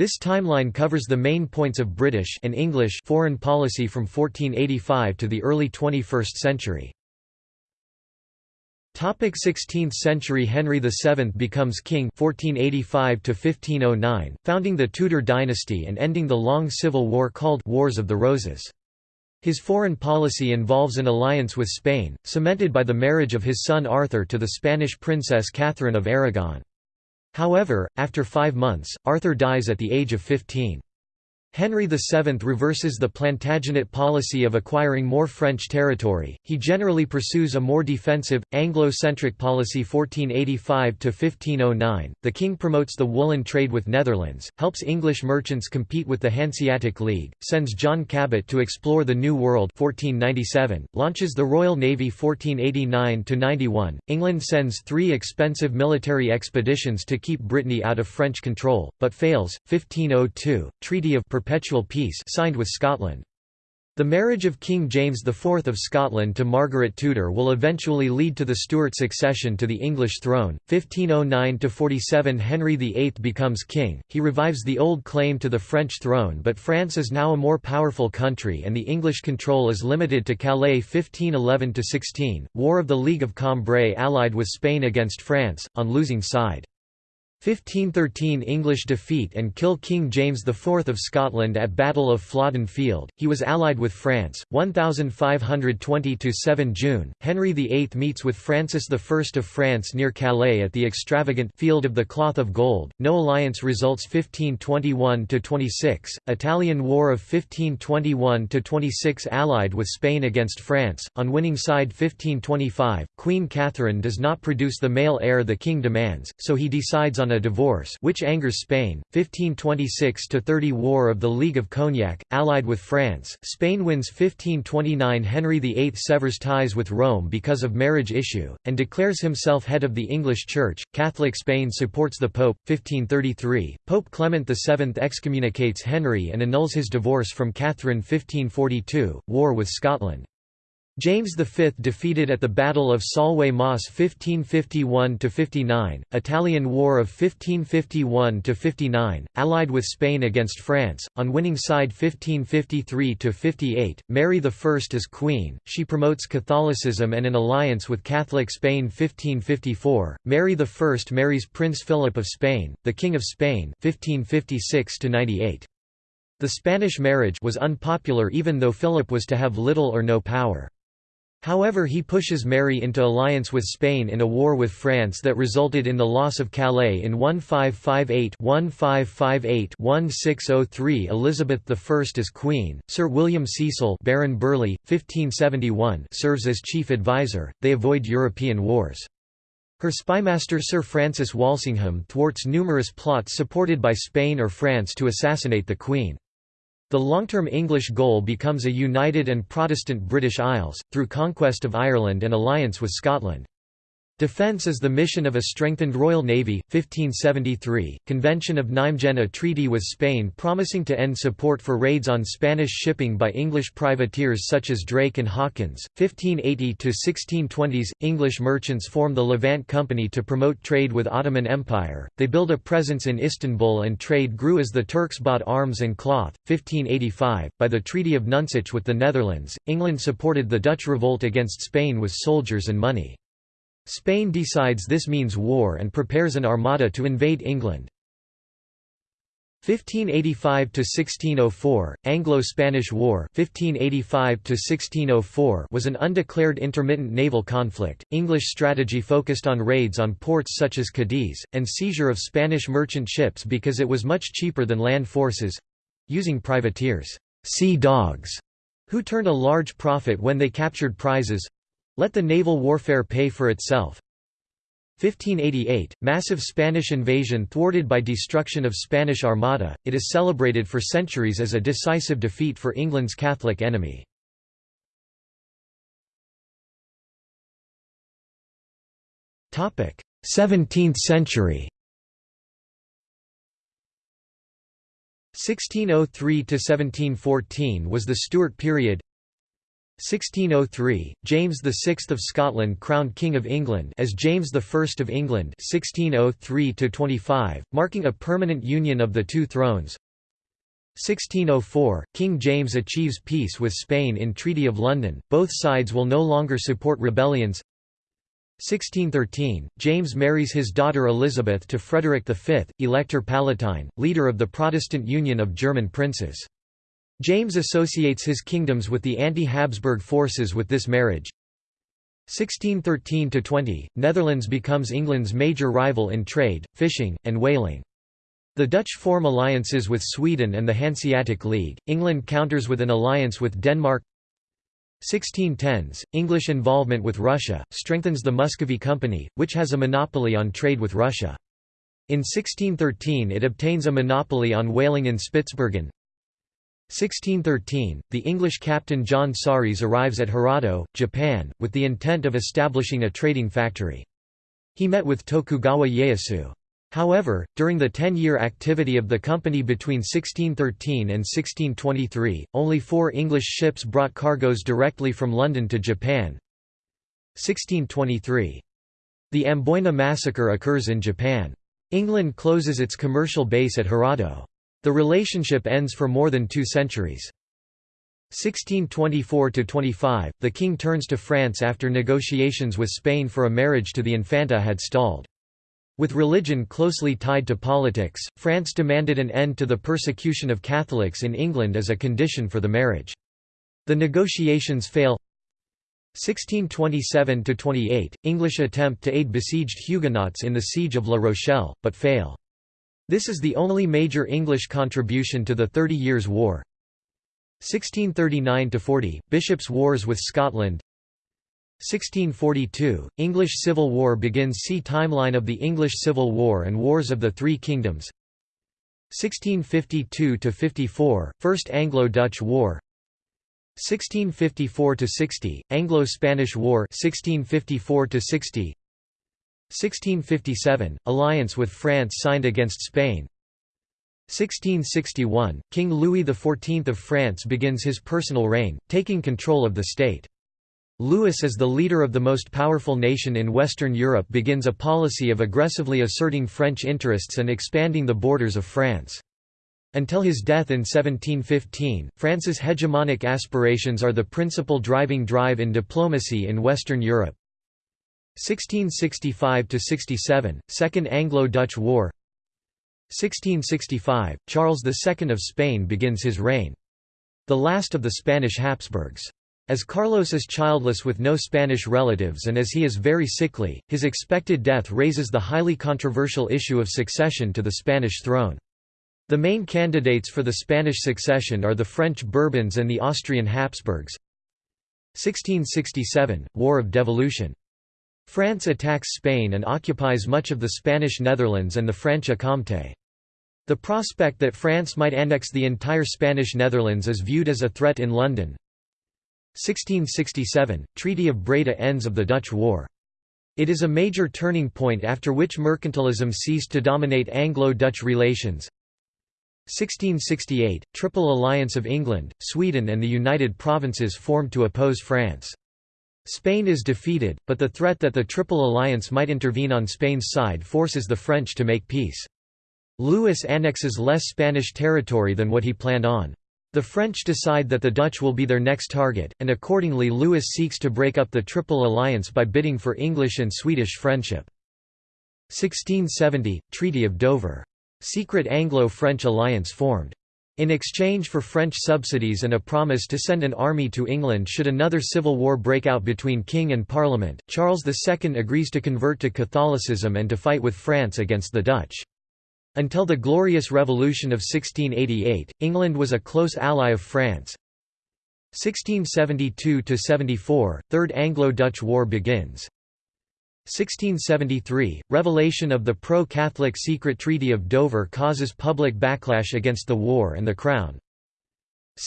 This timeline covers the main points of British and English foreign policy from 1485 to the early 21st century. 16th century Henry VII becomes king 1485 1509, founding the Tudor dynasty and ending the long civil war called Wars of the Roses. His foreign policy involves an alliance with Spain, cemented by the marriage of his son Arthur to the Spanish princess Catherine of Aragon. However, after five months, Arthur dies at the age of 15. Henry VII reverses the Plantagenet policy of acquiring more French territory, he generally pursues a more defensive, Anglo-centric policy 1485–1509, the king promotes the woolen trade with Netherlands, helps English merchants compete with the Hanseatic League, sends John Cabot to explore the New World 1497, launches the Royal Navy 1489–91, England sends three expensive military expeditions to keep Brittany out of French control, but fails, 1502, Treaty of perpetual peace signed with Scotland. The marriage of King James IV of Scotland to Margaret Tudor will eventually lead to the Stuart succession to the English throne. 1509–47 Henry VIII becomes king, he revives the old claim to the French throne but France is now a more powerful country and the English control is limited to Calais 1511–16, War of the League of Cambrai allied with Spain against France, on losing side. 1513 English defeat and kill King James IV of Scotland at Battle of Flodden Field, he was allied with France, 1520–7 June, Henry VIII meets with Francis I of France near Calais at the extravagant Field of the Cloth of Gold, no alliance results 1521–26, Italian War of 1521–26 allied with Spain against France, on winning side 1525, Queen Catherine does not produce the male heir the king demands, so he decides on a divorce which angers Spain, 1526–30 War of the League of Cognac, allied with France, Spain wins 1529 Henry VIII severs ties with Rome because of marriage issue, and declares himself head of the English Church, Catholic Spain supports the Pope, 1533, Pope Clement VII excommunicates Henry and annuls his divorce from Catherine 1542, war with Scotland. James V defeated at the Battle of Solway Moss 1551–59, Italian War of 1551–59, allied with Spain against France, on winning side 1553–58, Mary I as Queen, she promotes Catholicism and an alliance with Catholic Spain 1554, Mary I marries Prince Philip of Spain, the King of Spain 1556–98. The Spanish marriage was unpopular even though Philip was to have little or no power. However he pushes Mary into alliance with Spain in a war with France that resulted in the loss of Calais in 1558-1558-1603 Elizabeth I as Queen, Sir William Cecil Baron Burghley, 1571 serves as chief advisor, they avoid European wars. Her spymaster Sir Francis Walsingham thwarts numerous plots supported by Spain or France to assassinate the Queen. The long-term English goal becomes a united and Protestant British Isles, through conquest of Ireland and alliance with Scotland. Defence is the mission of a strengthened Royal Navy, 1573, Convention of Nijmegen a treaty with Spain promising to end support for raids on Spanish shipping by English privateers such as Drake and Hawkins, 1580–1620s, English merchants form the Levant Company to promote trade with Ottoman Empire, they build a presence in Istanbul and trade grew as the Turks bought arms and cloth, 1585, by the Treaty of Nonsuch with the Netherlands, England supported the Dutch revolt against Spain with soldiers and money. Spain decides this means war and prepares an armada to invade England. 1585–1604, Anglo-Spanish War 1585 was an undeclared intermittent naval conflict. English strategy focused on raids on ports such as Cadiz, and seizure of Spanish merchant ships because it was much cheaper than land forces—using privateers sea dogs", who turned a large profit when they captured prizes, let the naval warfare pay for itself. 1588, massive Spanish invasion thwarted by destruction of Spanish Armada, it is celebrated for centuries as a decisive defeat for England's Catholic enemy. Topic: 17th century. 1603 to 1714 was the Stuart period. 1603, James VI of Scotland crowned King of England as James I of England 1603 marking a permanent union of the two thrones 1604, King James achieves peace with Spain in Treaty of London, both sides will no longer support rebellions 1613, James marries his daughter Elizabeth to Frederick V, Elector Palatine, leader of the Protestant Union of German Princes. James associates his kingdoms with the anti-Habsburg forces with this marriage. 1613–20, Netherlands becomes England's major rival in trade, fishing, and whaling. The Dutch form alliances with Sweden and the Hanseatic League, England counters with an alliance with Denmark 1610s, English involvement with Russia, strengthens the Muscovy Company, which has a monopoly on trade with Russia. In 1613 it obtains a monopoly on whaling in Spitsbergen, 1613, the English captain John Saris arrives at Hirado, Japan, with the intent of establishing a trading factory. He met with Tokugawa Ieyasu. However, during the ten-year activity of the company between 1613 and 1623, only four English ships brought cargoes directly from London to Japan. 1623. The Amboyna massacre occurs in Japan. England closes its commercial base at Hirado. The relationship ends for more than two centuries. 1624–25, the king turns to France after negotiations with Spain for a marriage to the Infanta had stalled. With religion closely tied to politics, France demanded an end to the persecution of Catholics in England as a condition for the marriage. The negotiations fail 1627–28, English attempt to aid besieged Huguenots in the siege of La Rochelle, but fail. This is the only major English contribution to the Thirty Years' War. 1639–40, Bishops' Wars with Scotland. 1642, English Civil War begins. See Timeline of the English Civil War and Wars of the Three Kingdoms. 1652–54, First Anglo-Dutch War. 1654–60, Anglo-Spanish War. 1654–60 1657 – Alliance with France signed against Spain 1661 – King Louis XIV of France begins his personal reign, taking control of the state. Louis as the leader of the most powerful nation in Western Europe begins a policy of aggressively asserting French interests and expanding the borders of France. Until his death in 1715, France's hegemonic aspirations are the principal driving drive in diplomacy in Western Europe. 1665–67, Second Anglo-Dutch War 1665, Charles II of Spain begins his reign. The last of the Spanish Habsburgs. As Carlos is childless with no Spanish relatives and as he is very sickly, his expected death raises the highly controversial issue of succession to the Spanish throne. The main candidates for the Spanish succession are the French Bourbons and the Austrian Habsburgs. 1667, War of Devolution France attacks Spain and occupies much of the Spanish Netherlands and the Franche-Comté. The prospect that France might annex the entire Spanish Netherlands is viewed as a threat in London. 1667 – Treaty of Breda ends of the Dutch War. It is a major turning point after which mercantilism ceased to dominate Anglo-Dutch relations. 1668 – Triple Alliance of England, Sweden and the United Provinces formed to oppose France. Spain is defeated, but the threat that the Triple Alliance might intervene on Spain's side forces the French to make peace. Louis annexes less Spanish territory than what he planned on. The French decide that the Dutch will be their next target, and accordingly Louis seeks to break up the Triple Alliance by bidding for English and Swedish friendship. 1670 – Treaty of Dover. Secret Anglo-French alliance formed. In exchange for French subsidies and a promise to send an army to England should another civil war break out between king and parliament, Charles II agrees to convert to Catholicism and to fight with France against the Dutch. Until the Glorious Revolution of 1688, England was a close ally of France. 1672–74, Third Anglo-Dutch War begins. 1673, revelation of the pro-Catholic secret Treaty of Dover causes public backlash against the war and the Crown.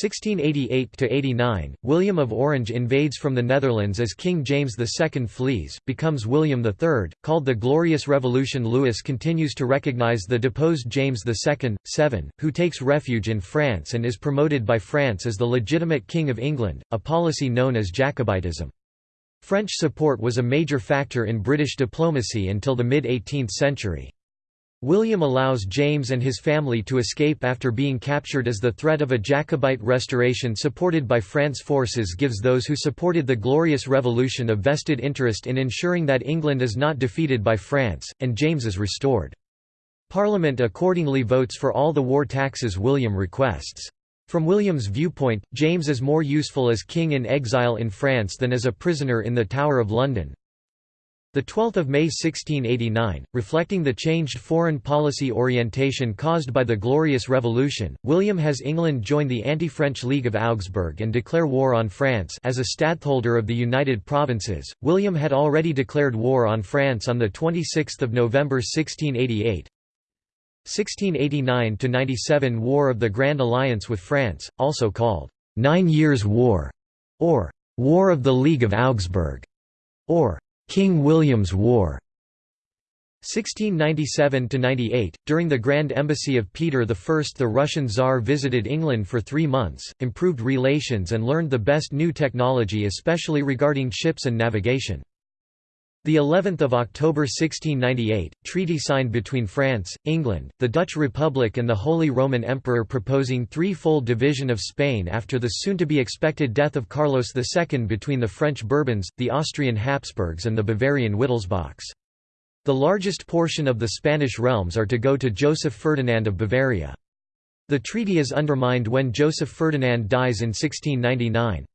1688–89, William of Orange invades from the Netherlands as King James II flees, becomes William III, called the Glorious Revolution Louis continues to recognise the deposed James II, 7, who takes refuge in France and is promoted by France as the legitimate King of England, a policy known as Jacobitism. French support was a major factor in British diplomacy until the mid-18th century. William allows James and his family to escape after being captured as the threat of a Jacobite restoration supported by France forces gives those who supported the Glorious Revolution a vested interest in ensuring that England is not defeated by France, and James is restored. Parliament accordingly votes for all the war taxes William requests. From William's viewpoint, James is more useful as king in exile in France than as a prisoner in the Tower of London, the 12th of May 1689, reflecting the changed foreign policy orientation caused by the Glorious Revolution, William has England join the anti-French League of Augsburg and declare war on France as a stadtholder of the United Provinces. William had already declared war on France on the 26th of November 1688. 1689–97 War of the Grand Alliance with France, also called Nine Years' War, or War of the League of Augsburg, or King William's War 1697–98, during the Grand Embassy of Peter I the Russian Tsar visited England for three months, improved relations and learned the best new technology especially regarding ships and navigation. The 11th of October 1698, treaty signed between France, England, the Dutch Republic and the Holy Roman Emperor proposing three-fold division of Spain after the soon-to-be-expected death of Carlos II between the French Bourbons, the Austrian Habsburgs and the Bavarian Wittelsbachs. The largest portion of the Spanish realms are to go to Joseph Ferdinand of Bavaria. The treaty is undermined when Joseph Ferdinand dies in 1699.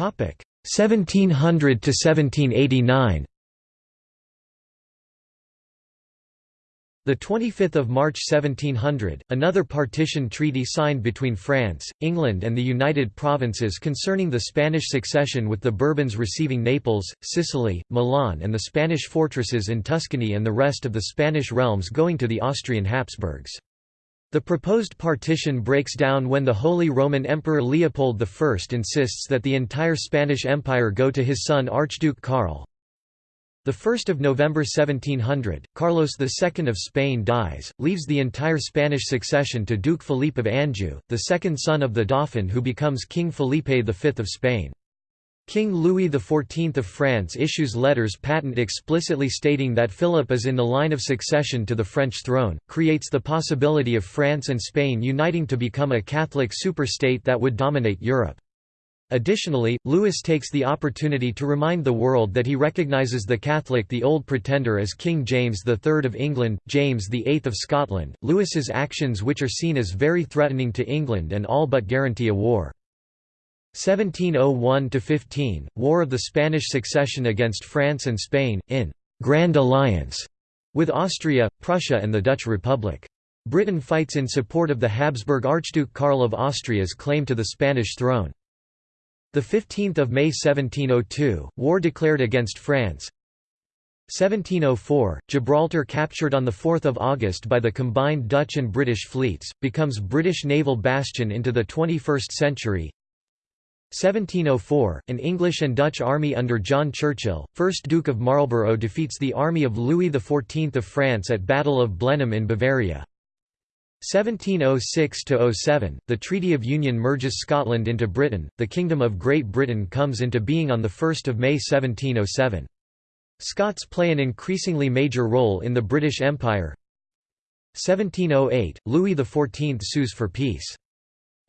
1700 to 1789 The 25th of March 1700, another partition treaty signed between France, England and the United Provinces concerning the Spanish succession with the Bourbons receiving Naples, Sicily, Milan and the Spanish fortresses in Tuscany and the rest of the Spanish realms going to the Austrian Habsburgs. The proposed partition breaks down when the Holy Roman Emperor Leopold I insists that the entire Spanish Empire go to his son Archduke Karl. 1 November 1700, Carlos II of Spain dies, leaves the entire Spanish succession to Duke Philippe of Anjou, the second son of the Dauphin who becomes King Felipe V of Spain. King Louis XIV of France issues letters patent explicitly stating that Philip is in the line of succession to the French throne, creates the possibility of France and Spain uniting to become a Catholic superstate that would dominate Europe. Additionally, Louis takes the opportunity to remind the world that he recognizes the Catholic the Old Pretender as King James III of England, James VIII of Scotland. Louis's actions which are seen as very threatening to England and all but guarantee a war. 1701–15, War of the Spanish Succession against France and Spain, in «Grand Alliance» with Austria, Prussia and the Dutch Republic. Britain fights in support of the Habsburg Archduke Karl of Austria's claim to the Spanish throne. 15 May 1702, war declared against France 1704, Gibraltar captured on 4 August by the combined Dutch and British fleets, becomes British naval bastion into the 21st century 1704, an English and Dutch army under John Churchill, 1st Duke of Marlborough defeats the army of Louis XIV of France at Battle of Blenheim in Bavaria. 1706–07, the Treaty of Union merges Scotland into Britain, the Kingdom of Great Britain comes into being on 1 May 1707. Scots play an increasingly major role in the British Empire. 1708, Louis XIV sues for peace.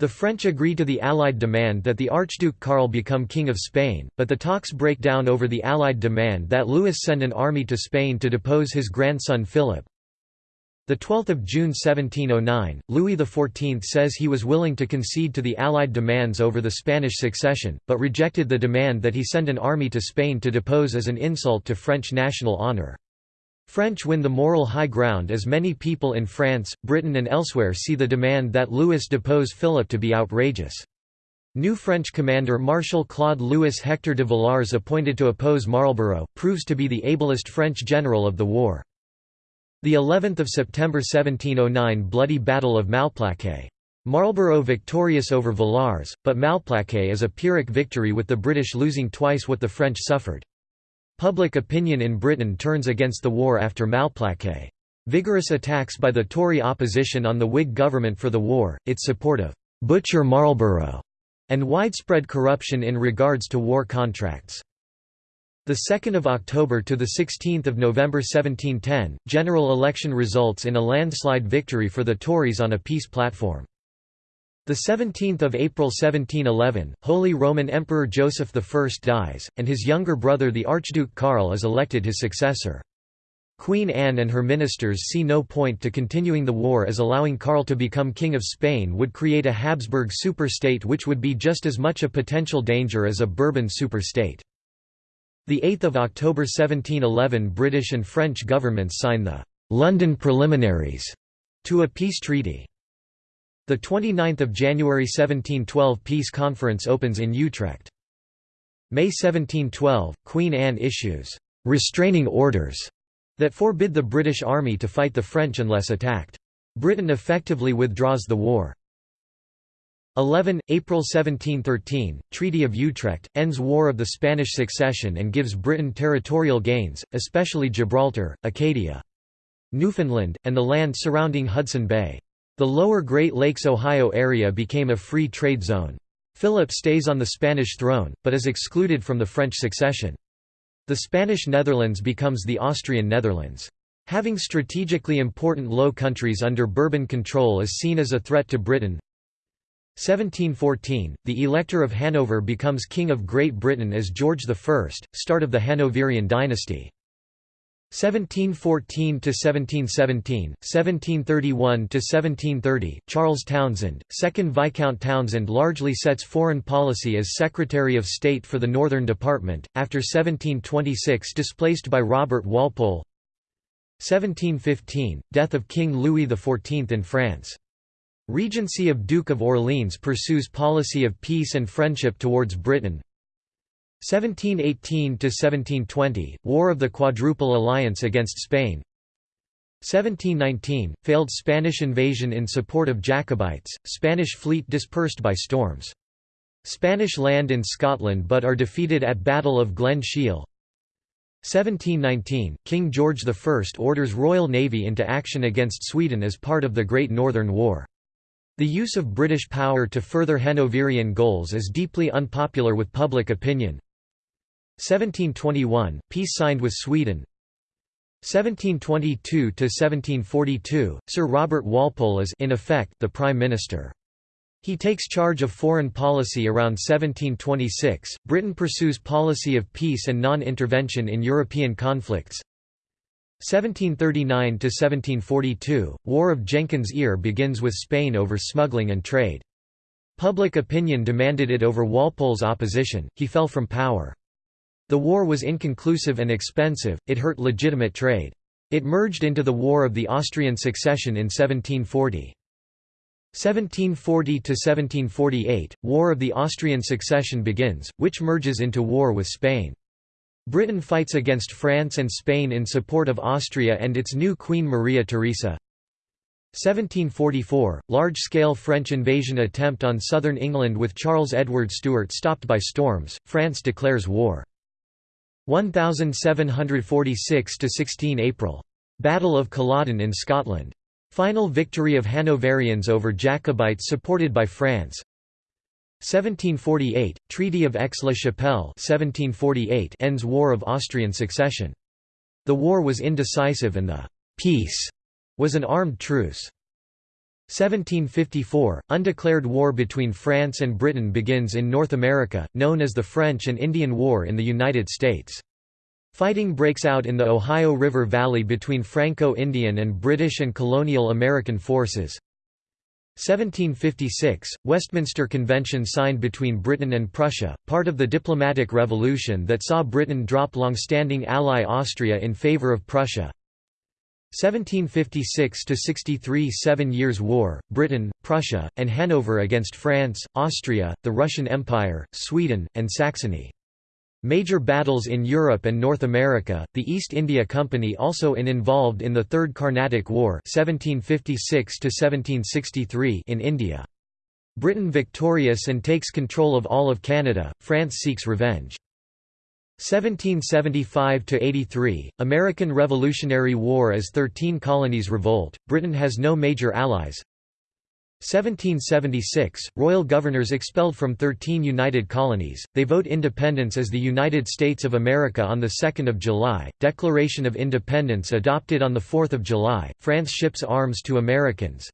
The French agree to the Allied demand that the Archduke Karl become King of Spain, but the talks break down over the Allied demand that Louis send an army to Spain to depose his grandson Philip. 12 June 1709, Louis XIV says he was willing to concede to the Allied demands over the Spanish succession, but rejected the demand that he send an army to Spain to depose as an insult to French national honour. French win the moral high ground as many people in France, Britain and elsewhere see the demand that Louis depose Philip to be outrageous. New French commander Marshal Claude Louis Hector de Villars appointed to oppose Marlborough, proves to be the ablest French general of the war. The 11th of September 1709 Bloody Battle of Malplaquet. Marlborough victorious over Villars, but Malplaquet is a Pyrrhic victory with the British losing twice what the French suffered. Public opinion in Britain turns against the war after Malplaquet. Vigorous attacks by the Tory opposition on the Whig government for the war, its support of «Butcher Marlborough» and widespread corruption in regards to war contracts. The 2nd of October to the 16th of November 1710, general election results in a landslide victory for the Tories on a peace platform. The 17th of April 1711, Holy Roman Emperor Joseph I dies, and his younger brother the Archduke Karl is elected his successor. Queen Anne and her ministers see no point to continuing the war as allowing Karl to become King of Spain would create a Habsburg superstate which would be just as much a potential danger as a Bourbon superstate. 8 October 1711 British and French governments sign the «London Preliminaries» to a peace treaty. 29 January 1712 Peace conference opens in Utrecht. May 1712, Queen Anne issues «restraining orders» that forbid the British Army to fight the French unless attacked. Britain effectively withdraws the war. 11. April 1713, Treaty of Utrecht, ends War of the Spanish Succession and gives Britain territorial gains, especially Gibraltar, Acadia, Newfoundland, and the land surrounding Hudson Bay. The lower Great Lakes Ohio area became a free trade zone. Philip stays on the Spanish throne, but is excluded from the French succession. The Spanish Netherlands becomes the Austrian Netherlands. Having strategically important Low Countries under Bourbon control is seen as a threat to Britain. 1714, the Elector of Hanover becomes King of Great Britain as George I, start of the Hanoverian dynasty. 1714 to 1717, 1731 to 1730. Charles Townshend, 2nd Viscount Townshend, largely sets foreign policy as Secretary of State for the Northern Department, after 1726 displaced by Robert Walpole. 1715, death of King Louis XIV in France. Regency of Duke of Orleans pursues policy of peace and friendship towards Britain. 1718–1720, War of the Quadruple Alliance against Spain 1719, failed Spanish invasion in support of Jacobites, Spanish fleet dispersed by storms. Spanish land in Scotland but are defeated at Battle of Glen Shiel 1719, King George I orders Royal Navy into action against Sweden as part of the Great Northern War. The use of British power to further Hanoverian goals is deeply unpopular with public opinion. 1721, peace signed with Sweden 1722–1742, Sir Robert Walpole is in effect the Prime Minister. He takes charge of foreign policy around 1726. Britain pursues policy of peace and non-intervention in European conflicts. 1739–1742, War of Jenkins' Ear begins with Spain over smuggling and trade. Public opinion demanded it over Walpole's opposition, he fell from power. The war was inconclusive and expensive, it hurt legitimate trade. It merged into the War of the Austrian Succession in 1740. 1740–1748, War of the Austrian Succession begins, which merges into war with Spain. Britain fights against France and Spain in support of Austria and its new Queen Maria Theresa. 1744 – Large-scale French invasion attempt on southern England with Charles Edward Stuart stopped by storms, France declares war. 1746–16 April. Battle of Culloden in Scotland. Final victory of Hanoverians over Jacobites supported by France. 1748, Treaty of Aix-la-Chapelle ends War of Austrian Succession. The war was indecisive and the «peace» was an armed truce. 1754, undeclared war between France and Britain begins in North America, known as the French and Indian War in the United States. Fighting breaks out in the Ohio River Valley between Franco-Indian and British and colonial American forces. 1756, Westminster Convention signed between Britain and Prussia, part of the diplomatic revolution that saw Britain drop long-standing ally Austria in favour of Prussia. 1756–63 Seven Years' War, Britain, Prussia, and Hanover against France, Austria, the Russian Empire, Sweden, and Saxony. Major battles in Europe and North America, the East India Company also in involved in the Third Carnatic War 1756 in India. Britain victorious and takes control of all of Canada, France seeks revenge. 1775–83, American Revolutionary War as Thirteen Colonies revolt, Britain has no major allies. 1776, royal governors expelled from 13 United Colonies, they vote independence as the United States of America on 2 July, Declaration of Independence adopted on 4 July, France ships arms to Americans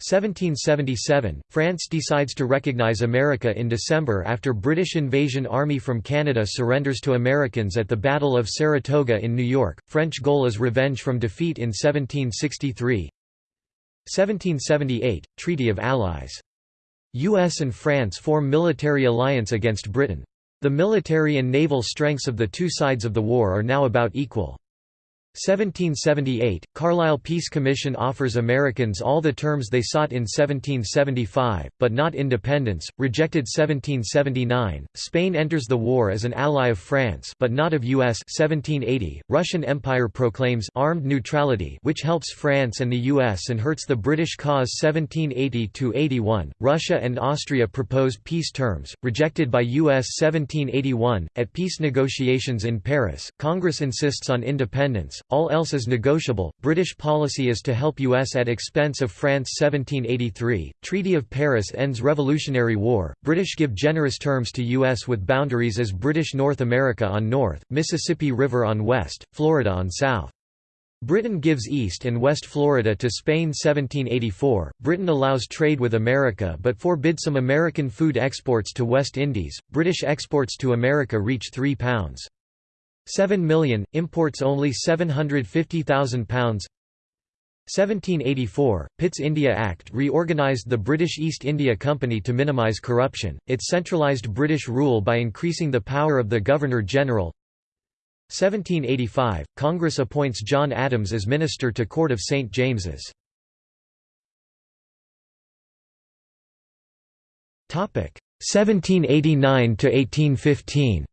1777, France decides to recognize America in December after British invasion army from Canada surrenders to Americans at the Battle of Saratoga in New York, French goal is revenge from defeat in 1763 1778, Treaty of Allies. US and France form military alliance against Britain. The military and naval strengths of the two sides of the war are now about equal. 1778, Carlisle Peace Commission offers Americans all the terms they sought in 1775, but not independence, rejected 1779, Spain enters the war as an ally of France but not of US 1780, Russian Empire proclaims armed neutrality which helps France and the US and hurts the British cause 1780–81, Russia and Austria propose peace terms, rejected by US 1781, at peace negotiations in Paris, Congress insists on independence, all else is negotiable. British policy is to help US at expense of France 1783. Treaty of Paris ends Revolutionary War. British give generous terms to US with boundaries as British North America on north, Mississippi River on west, Florida on south. Britain gives East and West Florida to Spain 1784. Britain allows trade with America but forbids some American food exports to West Indies. British exports to America reach £3. 7 million, imports only £750,000 1784, Pitt's India Act reorganised the British East India Company to minimise corruption, it centralised British rule by increasing the power of the Governor-General 1785, Congress appoints John Adams as Minister to Court of St. James's. Topic 1789–1815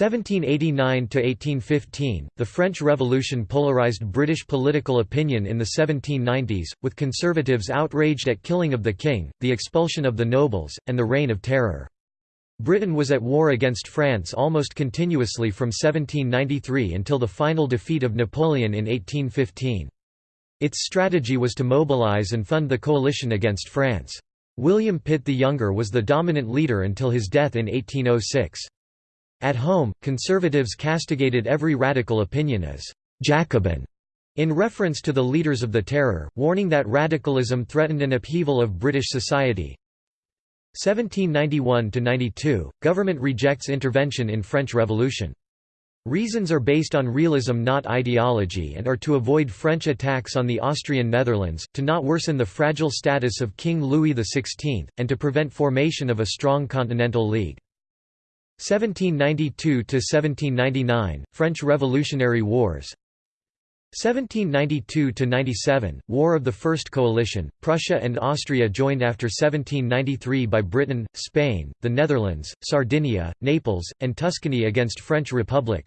1789–1815, the French Revolution polarized British political opinion in the 1790s, with conservatives outraged at killing of the king, the expulsion of the nobles, and the Reign of Terror. Britain was at war against France almost continuously from 1793 until the final defeat of Napoleon in 1815. Its strategy was to mobilize and fund the coalition against France. William Pitt the Younger was the dominant leader until his death in 1806. At home, conservatives castigated every radical opinion as «Jacobin» in reference to the leaders of the Terror, warning that radicalism threatened an upheaval of British society. 1791–92, government rejects intervention in French Revolution. Reasons are based on realism not ideology and are to avoid French attacks on the Austrian Netherlands, to not worsen the fragile status of King Louis XVI, and to prevent formation of a strong continental league. 1792–1799, French Revolutionary Wars 1792–97, War of the First Coalition, Prussia and Austria joined after 1793 by Britain, Spain, the Netherlands, Sardinia, Naples, and Tuscany against French Republic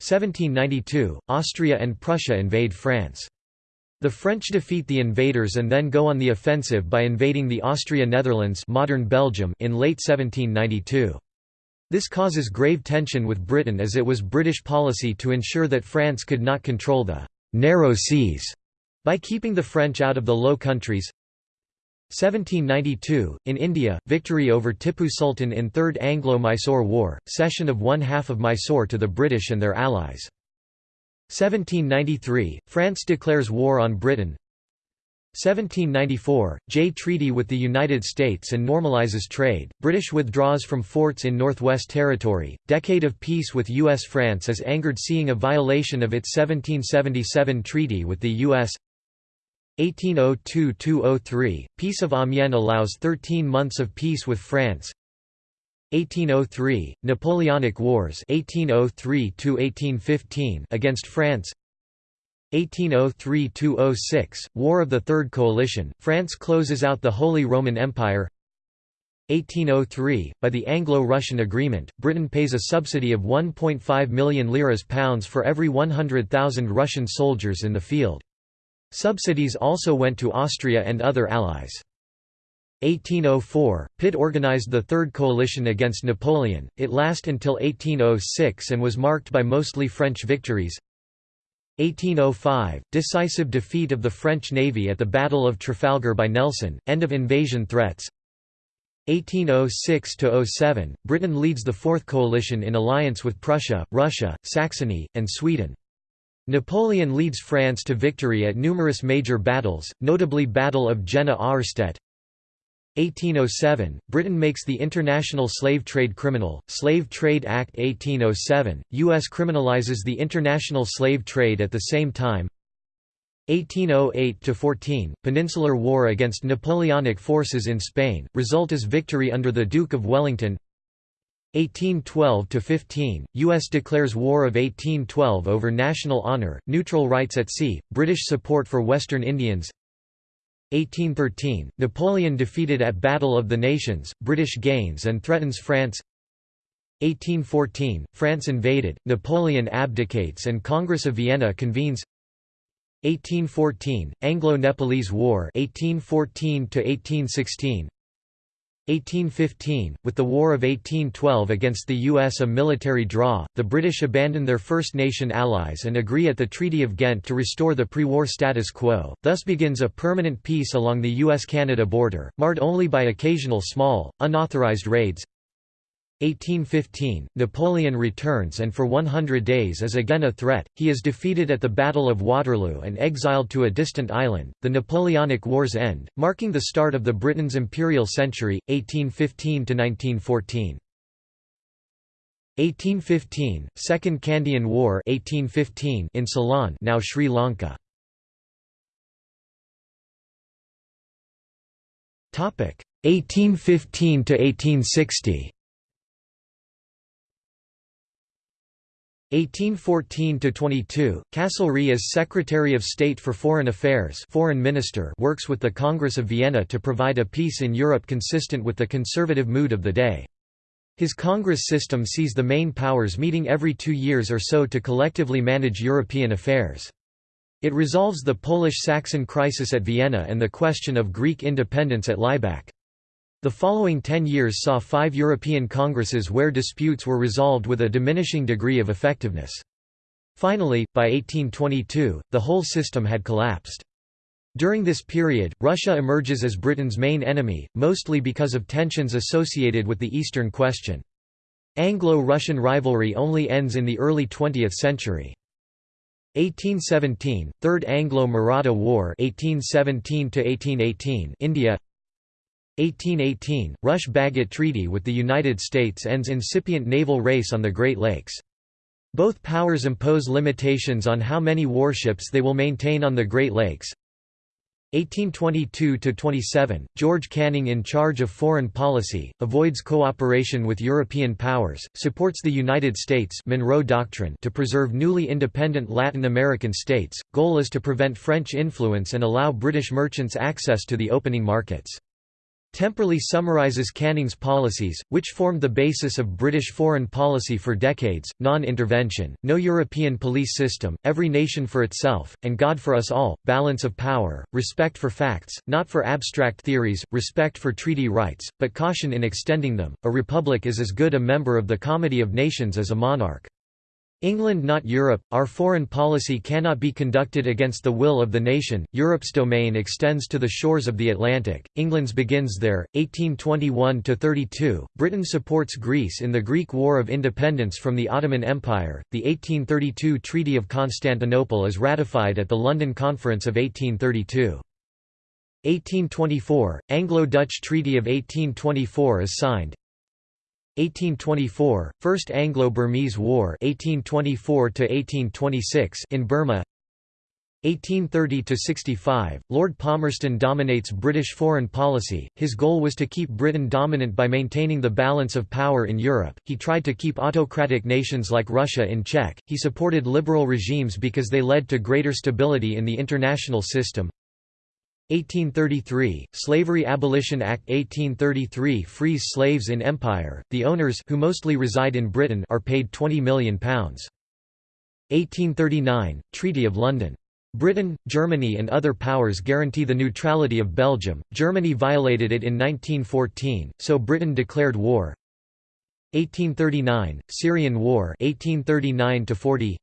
1792, Austria and Prussia invade France. The French defeat the invaders and then go on the offensive by invading the Austria-Netherlands modern Belgium in late 1792. This causes grave tension with Britain as it was British policy to ensure that France could not control the «narrow seas» by keeping the French out of the Low Countries. 1792, in India, victory over Tippu Sultan in Third Anglo-Mysore War, cession of one half of Mysore to the British and their allies. 1793, France declares war on Britain 1794, Jay Treaty with the United States and normalizes trade, British withdraws from forts in Northwest Territory, decade of peace with U.S.-France is angered seeing a violation of its 1777 treaty with the U.S. 1802–203, Peace of Amiens allows 13 months of peace with France 1803, Napoleonic Wars 1803 against France 1803–206, War of the Third Coalition, France closes out the Holy Roman Empire 1803, by the Anglo-Russian agreement, Britain pays a subsidy of 1.5 million liras pounds for every 100,000 Russian soldiers in the field. Subsidies also went to Austria and other allies. 1804, Pitt organized the Third Coalition against Napoleon, it lasted until 1806 and was marked by mostly French victories. 1805, decisive defeat of the French navy at the Battle of Trafalgar by Nelson, end of invasion threats. 1806–07, Britain leads the Fourth Coalition in alliance with Prussia, Russia, Saxony, and Sweden. Napoleon leads France to victory at numerous major battles, notably Battle of Jena-Auerstedt. 1807, Britain makes the International Slave Trade criminal, Slave Trade Act 1807, U.S. criminalizes the international slave trade at the same time. 1808–14, Peninsular War against Napoleonic forces in Spain, result is victory under the Duke of Wellington 1812–15, U.S. declares War of 1812 over national honor, neutral rights at sea, British support for Western Indians 1813, Napoleon defeated at Battle of the Nations, British gains and threatens France. 1814, France invaded, Napoleon abdicates and Congress of Vienna convenes. 1814, Anglo-Nepalese War 1814 1816 1815, with the War of 1812 against the U.S. a military draw, the British abandon their First Nation allies and agree at the Treaty of Ghent to restore the pre-war status quo, thus begins a permanent peace along the U.S.-Canada border, marred only by occasional small, unauthorized raids. 1815, Napoleon returns and for 100 days is again a threat, he is defeated at the Battle of Waterloo and exiled to a distant island. The Napoleonic Wars end, marking the start of the Britain's imperial century, 1815–1914. 1815, Second Kandyan War 1815 in Ceylon now Sri Lanka. Topic 1815–1860 1814–22, Castlereagh as Secretary of State for Foreign Affairs Foreign Minister works with the Congress of Vienna to provide a peace in Europe consistent with the conservative mood of the day. His Congress system sees the main powers meeting every two years or so to collectively manage European affairs. It resolves the Polish-Saxon crisis at Vienna and the question of Greek independence at Laibach. The following ten years saw five European congresses where disputes were resolved with a diminishing degree of effectiveness. Finally, by 1822, the whole system had collapsed. During this period, Russia emerges as Britain's main enemy, mostly because of tensions associated with the Eastern Question. Anglo-Russian rivalry only ends in the early 20th century. 1817, Third Anglo-Maratha War 1817 India 1818, Rush-Bagot Treaty with the United States ends incipient naval race on the Great Lakes. Both powers impose limitations on how many warships they will maintain on the Great Lakes. 1822–27, George Canning in charge of foreign policy, avoids cooperation with European powers, supports the United States Monroe Doctrine to preserve newly independent Latin American states, goal is to prevent French influence and allow British merchants access to the opening markets. Temperley summarizes Canning's policies, which formed the basis of British foreign policy for decades, non-intervention, no European police system, every nation for itself, and God for us all, balance of power, respect for facts, not for abstract theories, respect for treaty rights, but caution in extending them. A republic is as good a member of the Comity of Nations as a monarch. England not Europe, our foreign policy cannot be conducted against the will of the nation, Europe's domain extends to the shores of the Atlantic, England's begins there, 1821–32, Britain supports Greece in the Greek War of Independence from the Ottoman Empire, the 1832 Treaty of Constantinople is ratified at the London Conference of 1832. 1824, Anglo-Dutch Treaty of 1824 is signed, 1824 First Anglo-Burmese War 1824 1826 in Burma. 1830–65, Lord Palmerston dominates British foreign policy, his goal was to keep Britain dominant by maintaining the balance of power in Europe, he tried to keep autocratic nations like Russia in check, he supported liberal regimes because they led to greater stability in the international system 1833 Slavery Abolition Act 1833 frees slaves in empire the owners who mostly reside in Britain are paid 20 million pounds 1839 Treaty of London Britain, Germany and other powers guarantee the neutrality of Belgium. Germany violated it in 1914, so Britain declared war. 1839 Syrian War 1839 40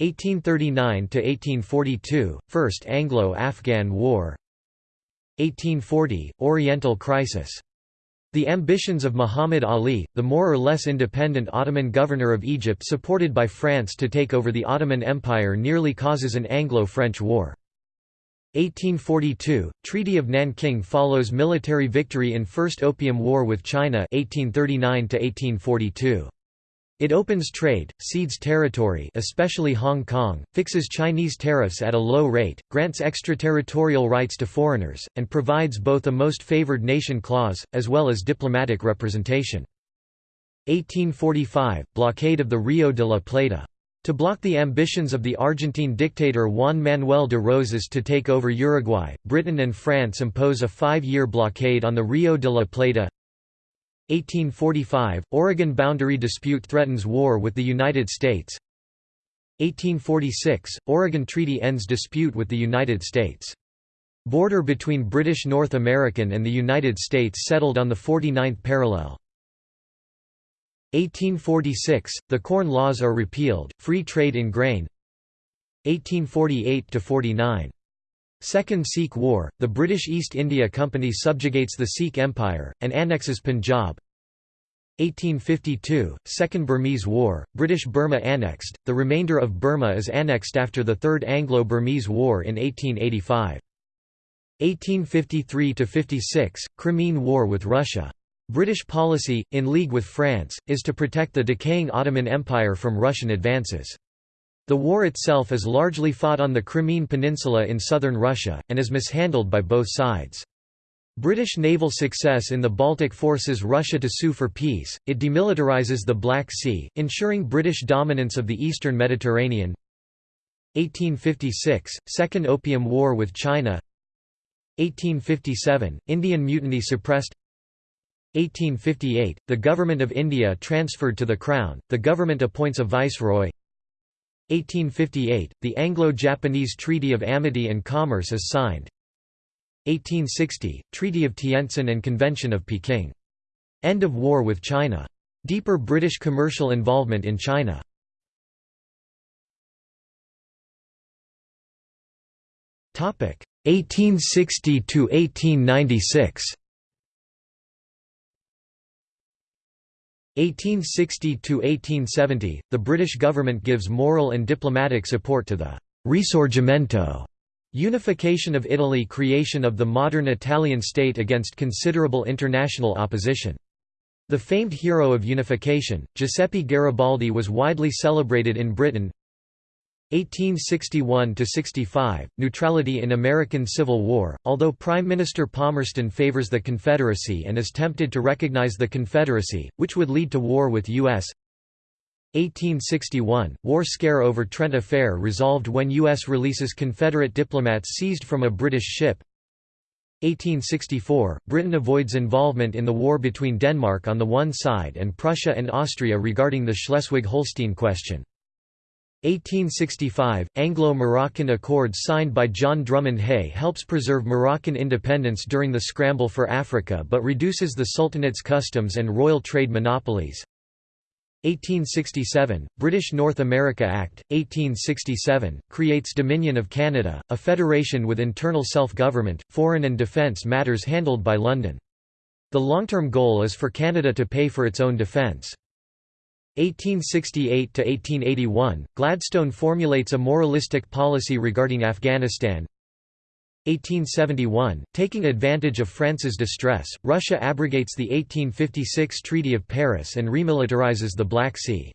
1839–1842, First Anglo-Afghan War 1840, Oriental Crisis. The ambitions of Muhammad Ali, the more or less independent Ottoman governor of Egypt supported by France to take over the Ottoman Empire nearly causes an Anglo-French war. 1842, Treaty of Nanking follows military victory in First Opium War with China 1839 -1842. It opens trade, cedes territory especially Hong Kong, fixes Chinese tariffs at a low rate, grants extraterritorial rights to foreigners, and provides both a most favored nation clause, as well as diplomatic representation. 1845 – Blockade of the Rio de la Plata. To block the ambitions of the Argentine dictator Juan Manuel de Rosas to take over Uruguay, Britain and France impose a five-year blockade on the Rio de la Plata 1845 – Oregon boundary dispute threatens war with the United States 1846 – Oregon Treaty ends dispute with the United States. Border between British North American and the United States settled on the 49th parallel. 1846 – The Corn Laws are repealed, free trade in grain 1848–49 Second Sikh War, the British East India Company subjugates the Sikh Empire, and annexes Punjab 1852, Second Burmese War, British Burma annexed, the remainder of Burma is annexed after the Third Anglo-Burmese War in 1885. 1853–56, Crimean War with Russia. British policy, in league with France, is to protect the decaying Ottoman Empire from Russian advances. The war itself is largely fought on the Crimean Peninsula in southern Russia, and is mishandled by both sides. British naval success in the Baltic forces Russia to sue for peace, it demilitarizes the Black Sea, ensuring British dominance of the eastern Mediterranean. 1856 – Second Opium War with China. 1857 – Indian Mutiny suppressed. 1858 – The Government of India transferred to the Crown, the government appoints a viceroy 1858 – The Anglo-Japanese Treaty of Amity and Commerce is signed 1860 – Treaty of Tientsin and Convention of Peking. End of war with China. Deeper British commercial involvement in China. Topic 1860 to 1896. 1860–1870, the British government gives moral and diplomatic support to the «risorgimento» unification of Italy creation of the modern Italian state against considerable international opposition. The famed hero of unification, Giuseppe Garibaldi was widely celebrated in Britain 1861–65, neutrality in American Civil War, although Prime Minister Palmerston favors the Confederacy and is tempted to recognize the Confederacy, which would lead to war with U.S. 1861, war scare over Trent Affair resolved when U.S. releases Confederate diplomats seized from a British ship 1864, Britain avoids involvement in the war between Denmark on the one side and Prussia and Austria regarding the Schleswig-Holstein question. 1865, Anglo-Moroccan Accords signed by John Drummond Hay helps preserve Moroccan independence during the scramble for Africa but reduces the Sultanate's customs and royal trade monopolies. 1867, British North America Act, 1867, creates Dominion of Canada, a federation with internal self-government, foreign and defence matters handled by London. The long-term goal is for Canada to pay for its own defence. 1868–1881, Gladstone formulates a moralistic policy regarding Afghanistan 1871, taking advantage of France's distress, Russia abrogates the 1856 Treaty of Paris and remilitarizes the Black Sea.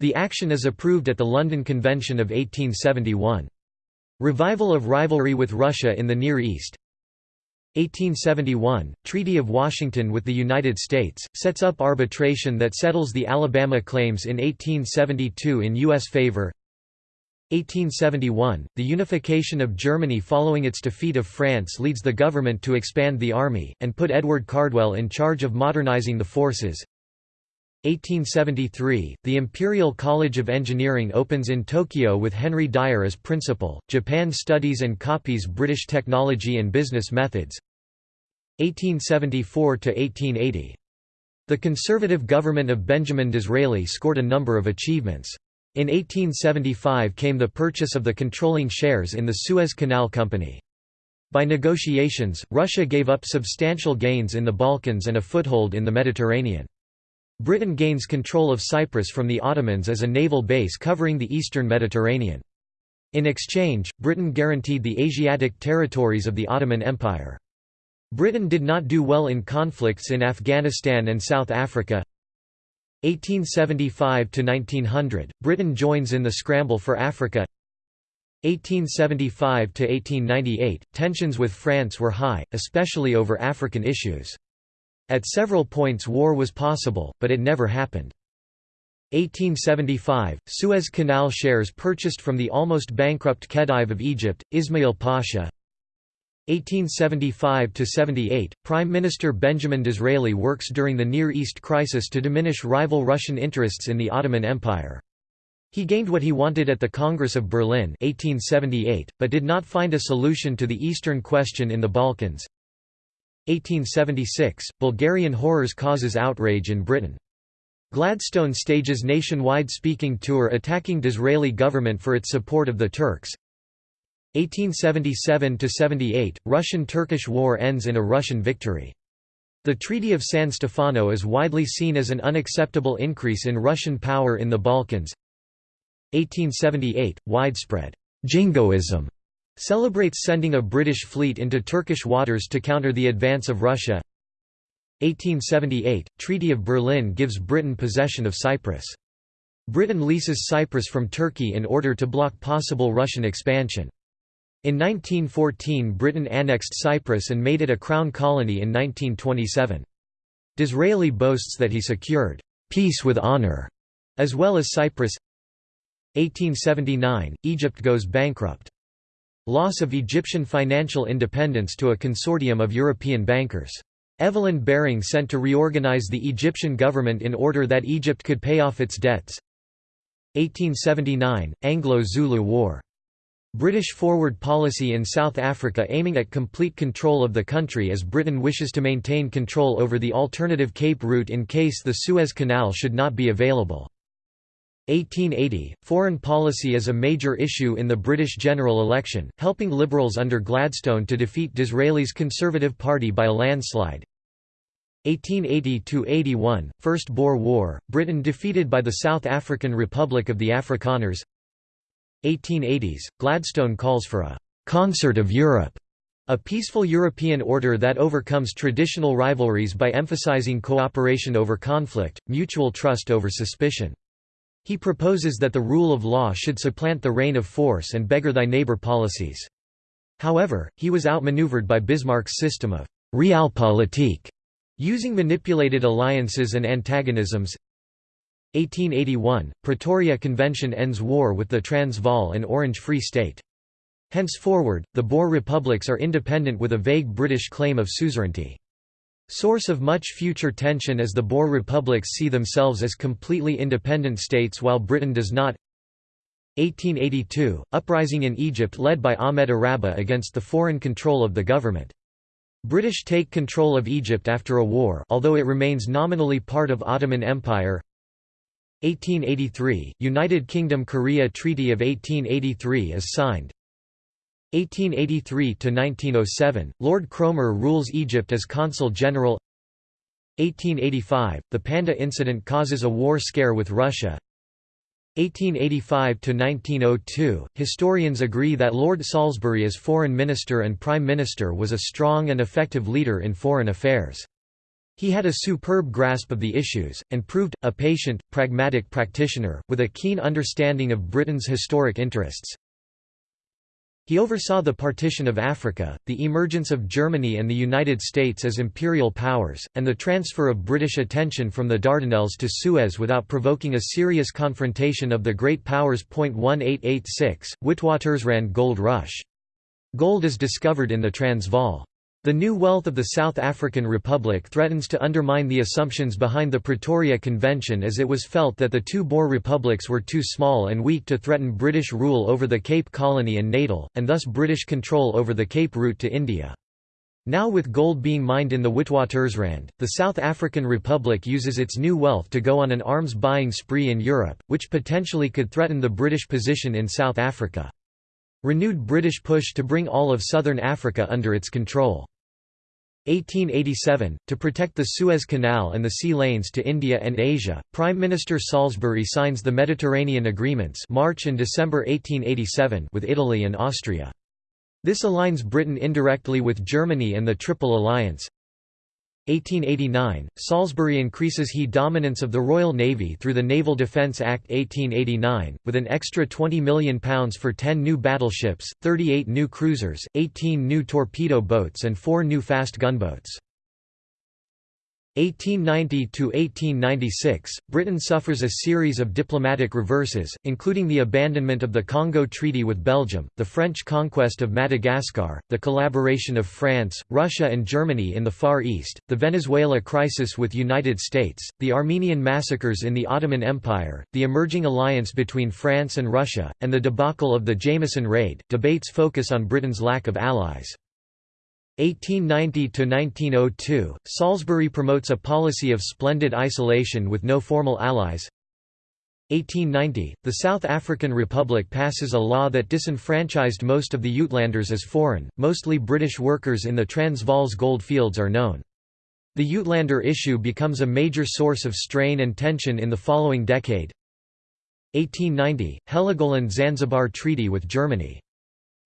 The action is approved at the London Convention of 1871. Revival of rivalry with Russia in the Near East 1871, Treaty of Washington with the United States, sets up arbitration that settles the Alabama claims in 1872 in U.S. favor 1871, the unification of Germany following its defeat of France leads the government to expand the army, and put Edward Cardwell in charge of modernizing the forces. 1873, the Imperial College of Engineering opens in Tokyo with Henry Dyer as principal. Japan studies and copies British technology and business methods. 1874 to 1880. The conservative government of Benjamin Disraeli scored a number of achievements. In 1875 came the purchase of the controlling shares in the Suez Canal Company. By negotiations, Russia gave up substantial gains in the Balkans and a foothold in the Mediterranean. Britain gains control of Cyprus from the Ottomans as a naval base covering the eastern Mediterranean. In exchange, Britain guaranteed the Asiatic territories of the Ottoman Empire. Britain did not do well in conflicts in Afghanistan and South Africa. 1875–1900, Britain joins in the scramble for Africa 1875–1898, tensions with France were high, especially over African issues. At several points war was possible, but it never happened. 1875, Suez Canal shares purchased from the almost bankrupt Khedive of Egypt, Ismail Pasha 1875–78, Prime Minister Benjamin Disraeli works during the Near East crisis to diminish rival Russian interests in the Ottoman Empire. He gained what he wanted at the Congress of Berlin 1878, but did not find a solution to the Eastern question in the Balkans. 1876, Bulgarian horrors causes outrage in Britain. Gladstone stages nationwide speaking tour attacking Disraeli government for its support of the Turks. 1877–78, Russian–Turkish war ends in a Russian victory. The Treaty of San Stefano is widely seen as an unacceptable increase in Russian power in the Balkans. 1878, widespread jingoism Celebrates sending a British fleet into Turkish waters to counter the advance of Russia 1878 – Treaty of Berlin gives Britain possession of Cyprus. Britain leases Cyprus from Turkey in order to block possible Russian expansion. In 1914 Britain annexed Cyprus and made it a crown colony in 1927. Disraeli boasts that he secured «peace with honour» as well as Cyprus 1879 – Egypt goes bankrupt Loss of Egyptian financial independence to a consortium of European bankers. Evelyn Baring sent to reorganize the Egyptian government in order that Egypt could pay off its debts. 1879 – Anglo-Zulu War. British forward policy in South Africa aiming at complete control of the country as Britain wishes to maintain control over the alternative Cape route in case the Suez Canal should not be available. 1880, foreign policy is a major issue in the British general election, helping Liberals under Gladstone to defeat Disraeli's Conservative Party by a landslide. 1880–81, First Boer War, Britain defeated by the South African Republic of the Afrikaners 1880s, Gladstone calls for a «concert of Europe», a peaceful European order that overcomes traditional rivalries by emphasizing cooperation over conflict, mutual trust over suspicion. He proposes that the rule of law should supplant the reign of force and beggar thy neighbor policies. However, he was outmaneuvered by Bismarck's system of realpolitik, using manipulated alliances and antagonisms. 1881, Pretoria Convention ends war with the Transvaal and Orange Free State. Henceforward, the Boer republics are independent with a vague British claim of suzerainty. Source of much future tension as the Boer republics see themselves as completely independent states while Britain does not 1882 – Uprising in Egypt led by Ahmed Araba against the foreign control of the government. British take control of Egypt after a war although it remains nominally part of Ottoman Empire 1883 – United Kingdom Korea Treaty of 1883 is signed. 1883 to 1907, Lord Cromer rules Egypt as Consul General. 1885, the Panjdeh incident causes a war scare with Russia. 1885 to 1902, historians agree that Lord Salisbury as Foreign Minister and Prime Minister was a strong and effective leader in foreign affairs. He had a superb grasp of the issues, and proved, a patient, pragmatic practitioner, with a keen understanding of Britain's historic interests. He oversaw the partition of Africa, the emergence of Germany and the United States as imperial powers, and the transfer of British attention from the Dardanelles to Suez without provoking a serious confrontation of the great powers. 1886, Witwatersrand Gold Rush. Gold is discovered in the Transvaal. The new wealth of the South African Republic threatens to undermine the assumptions behind the Pretoria Convention as it was felt that the two Boer republics were too small and weak to threaten British rule over the Cape Colony and Natal, and thus British control over the Cape route to India. Now with gold being mined in the Witwatersrand, the South African Republic uses its new wealth to go on an arms buying spree in Europe, which potentially could threaten the British position in South Africa. Renewed British push to bring all of southern Africa under its control. 1887, to protect the Suez Canal and the sea lanes to India and Asia, Prime Minister Salisbury signs the Mediterranean Agreements March and December 1887 with Italy and Austria. This aligns Britain indirectly with Germany and the Triple Alliance, 1889, Salisbury increases he dominance of the Royal Navy through the Naval Defence Act 1889, with an extra £20 million for 10 new battleships, 38 new cruisers, 18 new torpedo boats and 4 new fast gunboats. 1890–1896, Britain suffers a series of diplomatic reverses, including the abandonment of the Congo Treaty with Belgium, the French conquest of Madagascar, the collaboration of France, Russia and Germany in the Far East, the Venezuela crisis with United States, the Armenian massacres in the Ottoman Empire, the emerging alliance between France and Russia, and the debacle of the Jameson Raid. Debates focus on Britain's lack of allies. 1890–1902, Salisbury promotes a policy of splendid isolation with no formal allies. 1890, the South African Republic passes a law that disenfranchised most of the Uitlanders as foreign, mostly British workers in the Transvaal's gold fields are known. The Uitlander issue becomes a major source of strain and tension in the following decade. 1890, Heligoland–Zanzibar Treaty with Germany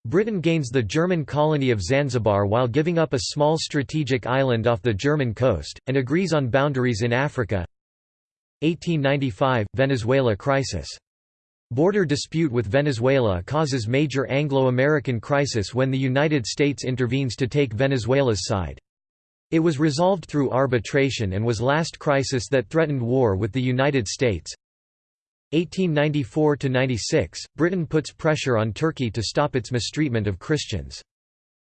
Britain gains the German colony of Zanzibar while giving up a small strategic island off the German coast, and agrees on boundaries in Africa 1895 – Venezuela crisis. Border dispute with Venezuela causes major Anglo-American crisis when the United States intervenes to take Venezuela's side. It was resolved through arbitration and was last crisis that threatened war with the United States. 1894–96, Britain puts pressure on Turkey to stop its mistreatment of Christians.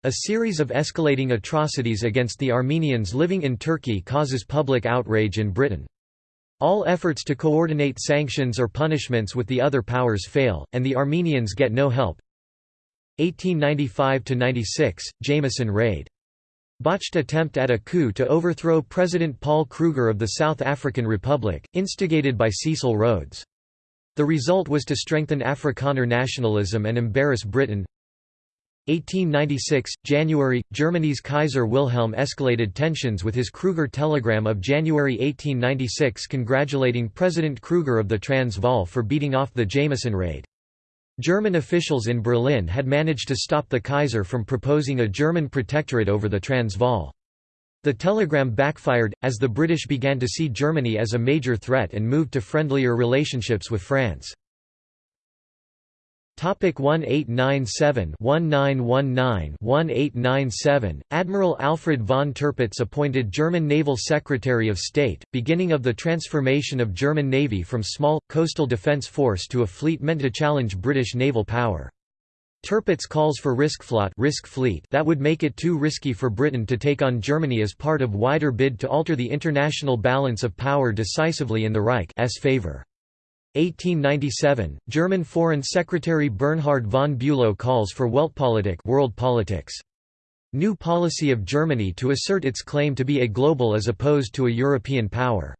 A series of escalating atrocities against the Armenians living in Turkey causes public outrage in Britain. All efforts to coordinate sanctions or punishments with the other powers fail, and the Armenians get no help. 1895–96, Jameson Raid. Botched attempt at a coup to overthrow President Paul Kruger of the South African Republic, instigated by Cecil Rhodes. The result was to strengthen Afrikaner nationalism and embarrass Britain. 1896, January, Germany's Kaiser Wilhelm escalated tensions with his Kruger telegram of January 1896 congratulating President Kruger of the Transvaal for beating off the Jameson raid. German officials in Berlin had managed to stop the Kaiser from proposing a German protectorate over the Transvaal. The telegram backfired, as the British began to see Germany as a major threat and moved to friendlier relationships with France. 1897-1919-1897, Admiral Alfred von Tirpitz appointed German Naval Secretary of State, beginning of the transformation of German Navy from small, coastal defence force to a fleet meant to challenge British naval power. Tirpitz calls for riskfleet, risk fleet that would make it too risky for Britain to take on Germany as part of wider bid to alter the international balance of power decisively in the Reich's favour. 1897, German Foreign Secretary Bernhard von Bülow calls for Weltpolitik world politics. New policy of Germany to assert its claim to be a global as opposed to a European power.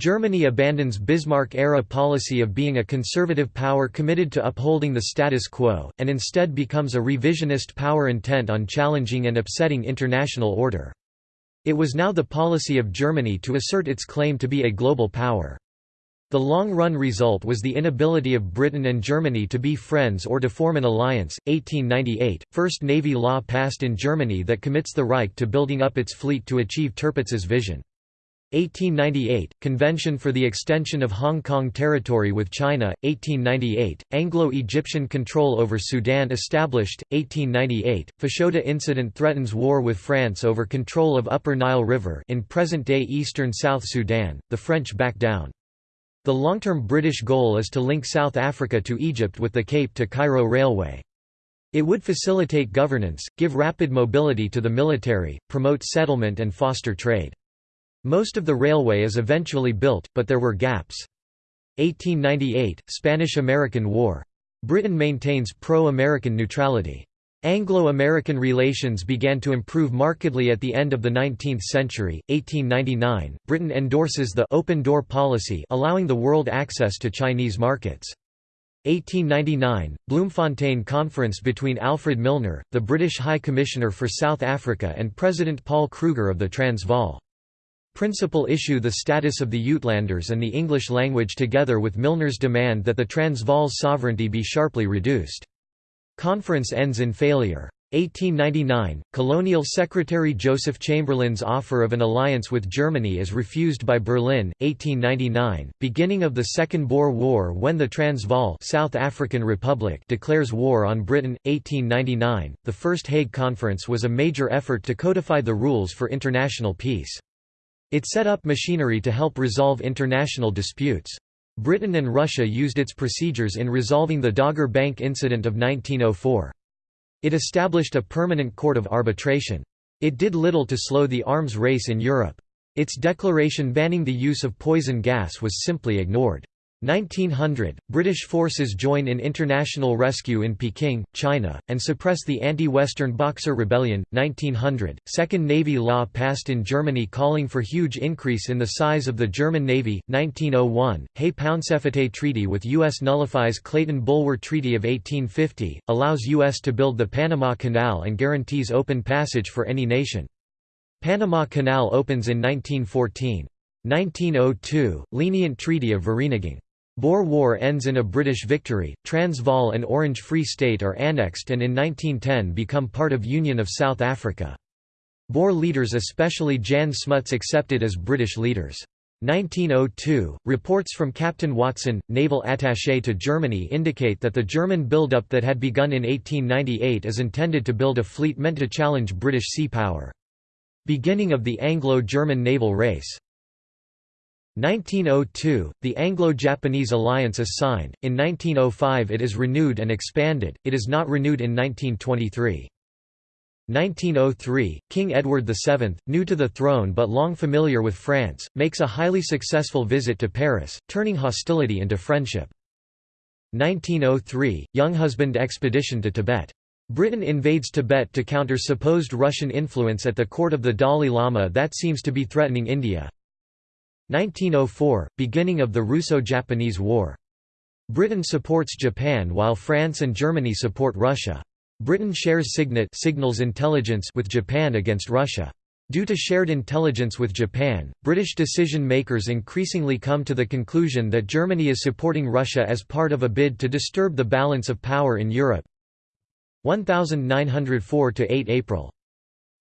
Germany abandons Bismarck-era policy of being a conservative power committed to upholding the status quo, and instead becomes a revisionist power intent on challenging and upsetting international order. It was now the policy of Germany to assert its claim to be a global power. The long-run result was the inability of Britain and Germany to be friends or to form an alliance. 1898, first navy law passed in Germany that commits the Reich to building up its fleet to achieve Tirpitz's vision. 1898 – Convention for the Extension of Hong Kong Territory with China, 1898 – Anglo-Egyptian control over Sudan established, 1898 – Fashoda incident threatens war with France over control of Upper Nile River in present-day eastern South Sudan, the French back down. The long-term British goal is to link South Africa to Egypt with the Cape to Cairo Railway. It would facilitate governance, give rapid mobility to the military, promote settlement and foster trade. Most of the railway is eventually built, but there were gaps. 1898 – Spanish–American War. Britain maintains pro-American neutrality. Anglo-American relations began to improve markedly at the end of the 19th century. 1899, Britain endorses the open door policy allowing the world access to Chinese markets. 1899, Bloemfontein Conference between Alfred Milner, the British High Commissioner for South Africa and President Paul Kruger of the Transvaal. Principal issue the status of the Uitlanders and the English language together with Milner's demand that the Transvaal's sovereignty be sharply reduced. Conference ends in failure. 1899, Colonial Secretary Joseph Chamberlain's offer of an alliance with Germany is refused by Berlin. 1899, beginning of the Second Boer War when the Transvaal South African Republic declares war on Britain. 1899, the First Hague Conference was a major effort to codify the rules for international peace. It set up machinery to help resolve international disputes. Britain and Russia used its procedures in resolving the Dogger Bank incident of 1904. It established a permanent court of arbitration. It did little to slow the arms race in Europe. Its declaration banning the use of poison gas was simply ignored. 1900, British forces join in international rescue in Peking, China, and suppress the anti-Western Boxer Rebellion. 1900, Second Navy law passed in Germany calling for huge increase in the size of the German Navy. 1901, Hay-Pauncefote Treaty with U.S. nullifies Clayton-Bulwer Treaty of 1850, allows U.S. to build the Panama Canal and guarantees open passage for any nation. Panama Canal opens in 1914. 1902, lenient Treaty of Vereeniging. Boer War ends in a British victory, Transvaal and Orange Free State are annexed and in 1910 become part of Union of South Africa. Boer leaders especially Jan Smuts accepted as British leaders. 1902, reports from Captain Watson, naval attaché to Germany indicate that the German build-up that had begun in 1898 is intended to build a fleet meant to challenge British sea power. Beginning of the Anglo-German naval race. 1902, the Anglo-Japanese alliance is signed, in 1905 it is renewed and expanded, it is not renewed in 1923. 1903, King Edward VII, new to the throne but long familiar with France, makes a highly successful visit to Paris, turning hostility into friendship. 1903, Younghusband expedition to Tibet. Britain invades Tibet to counter supposed Russian influence at the court of the Dalai Lama that seems to be threatening India. 1904 – Beginning of the Russo-Japanese War. Britain supports Japan while France and Germany support Russia. Britain shares SIGINT signals intelligence with Japan against Russia. Due to shared intelligence with Japan, British decision-makers increasingly come to the conclusion that Germany is supporting Russia as part of a bid to disturb the balance of power in Europe. 1904–8 April.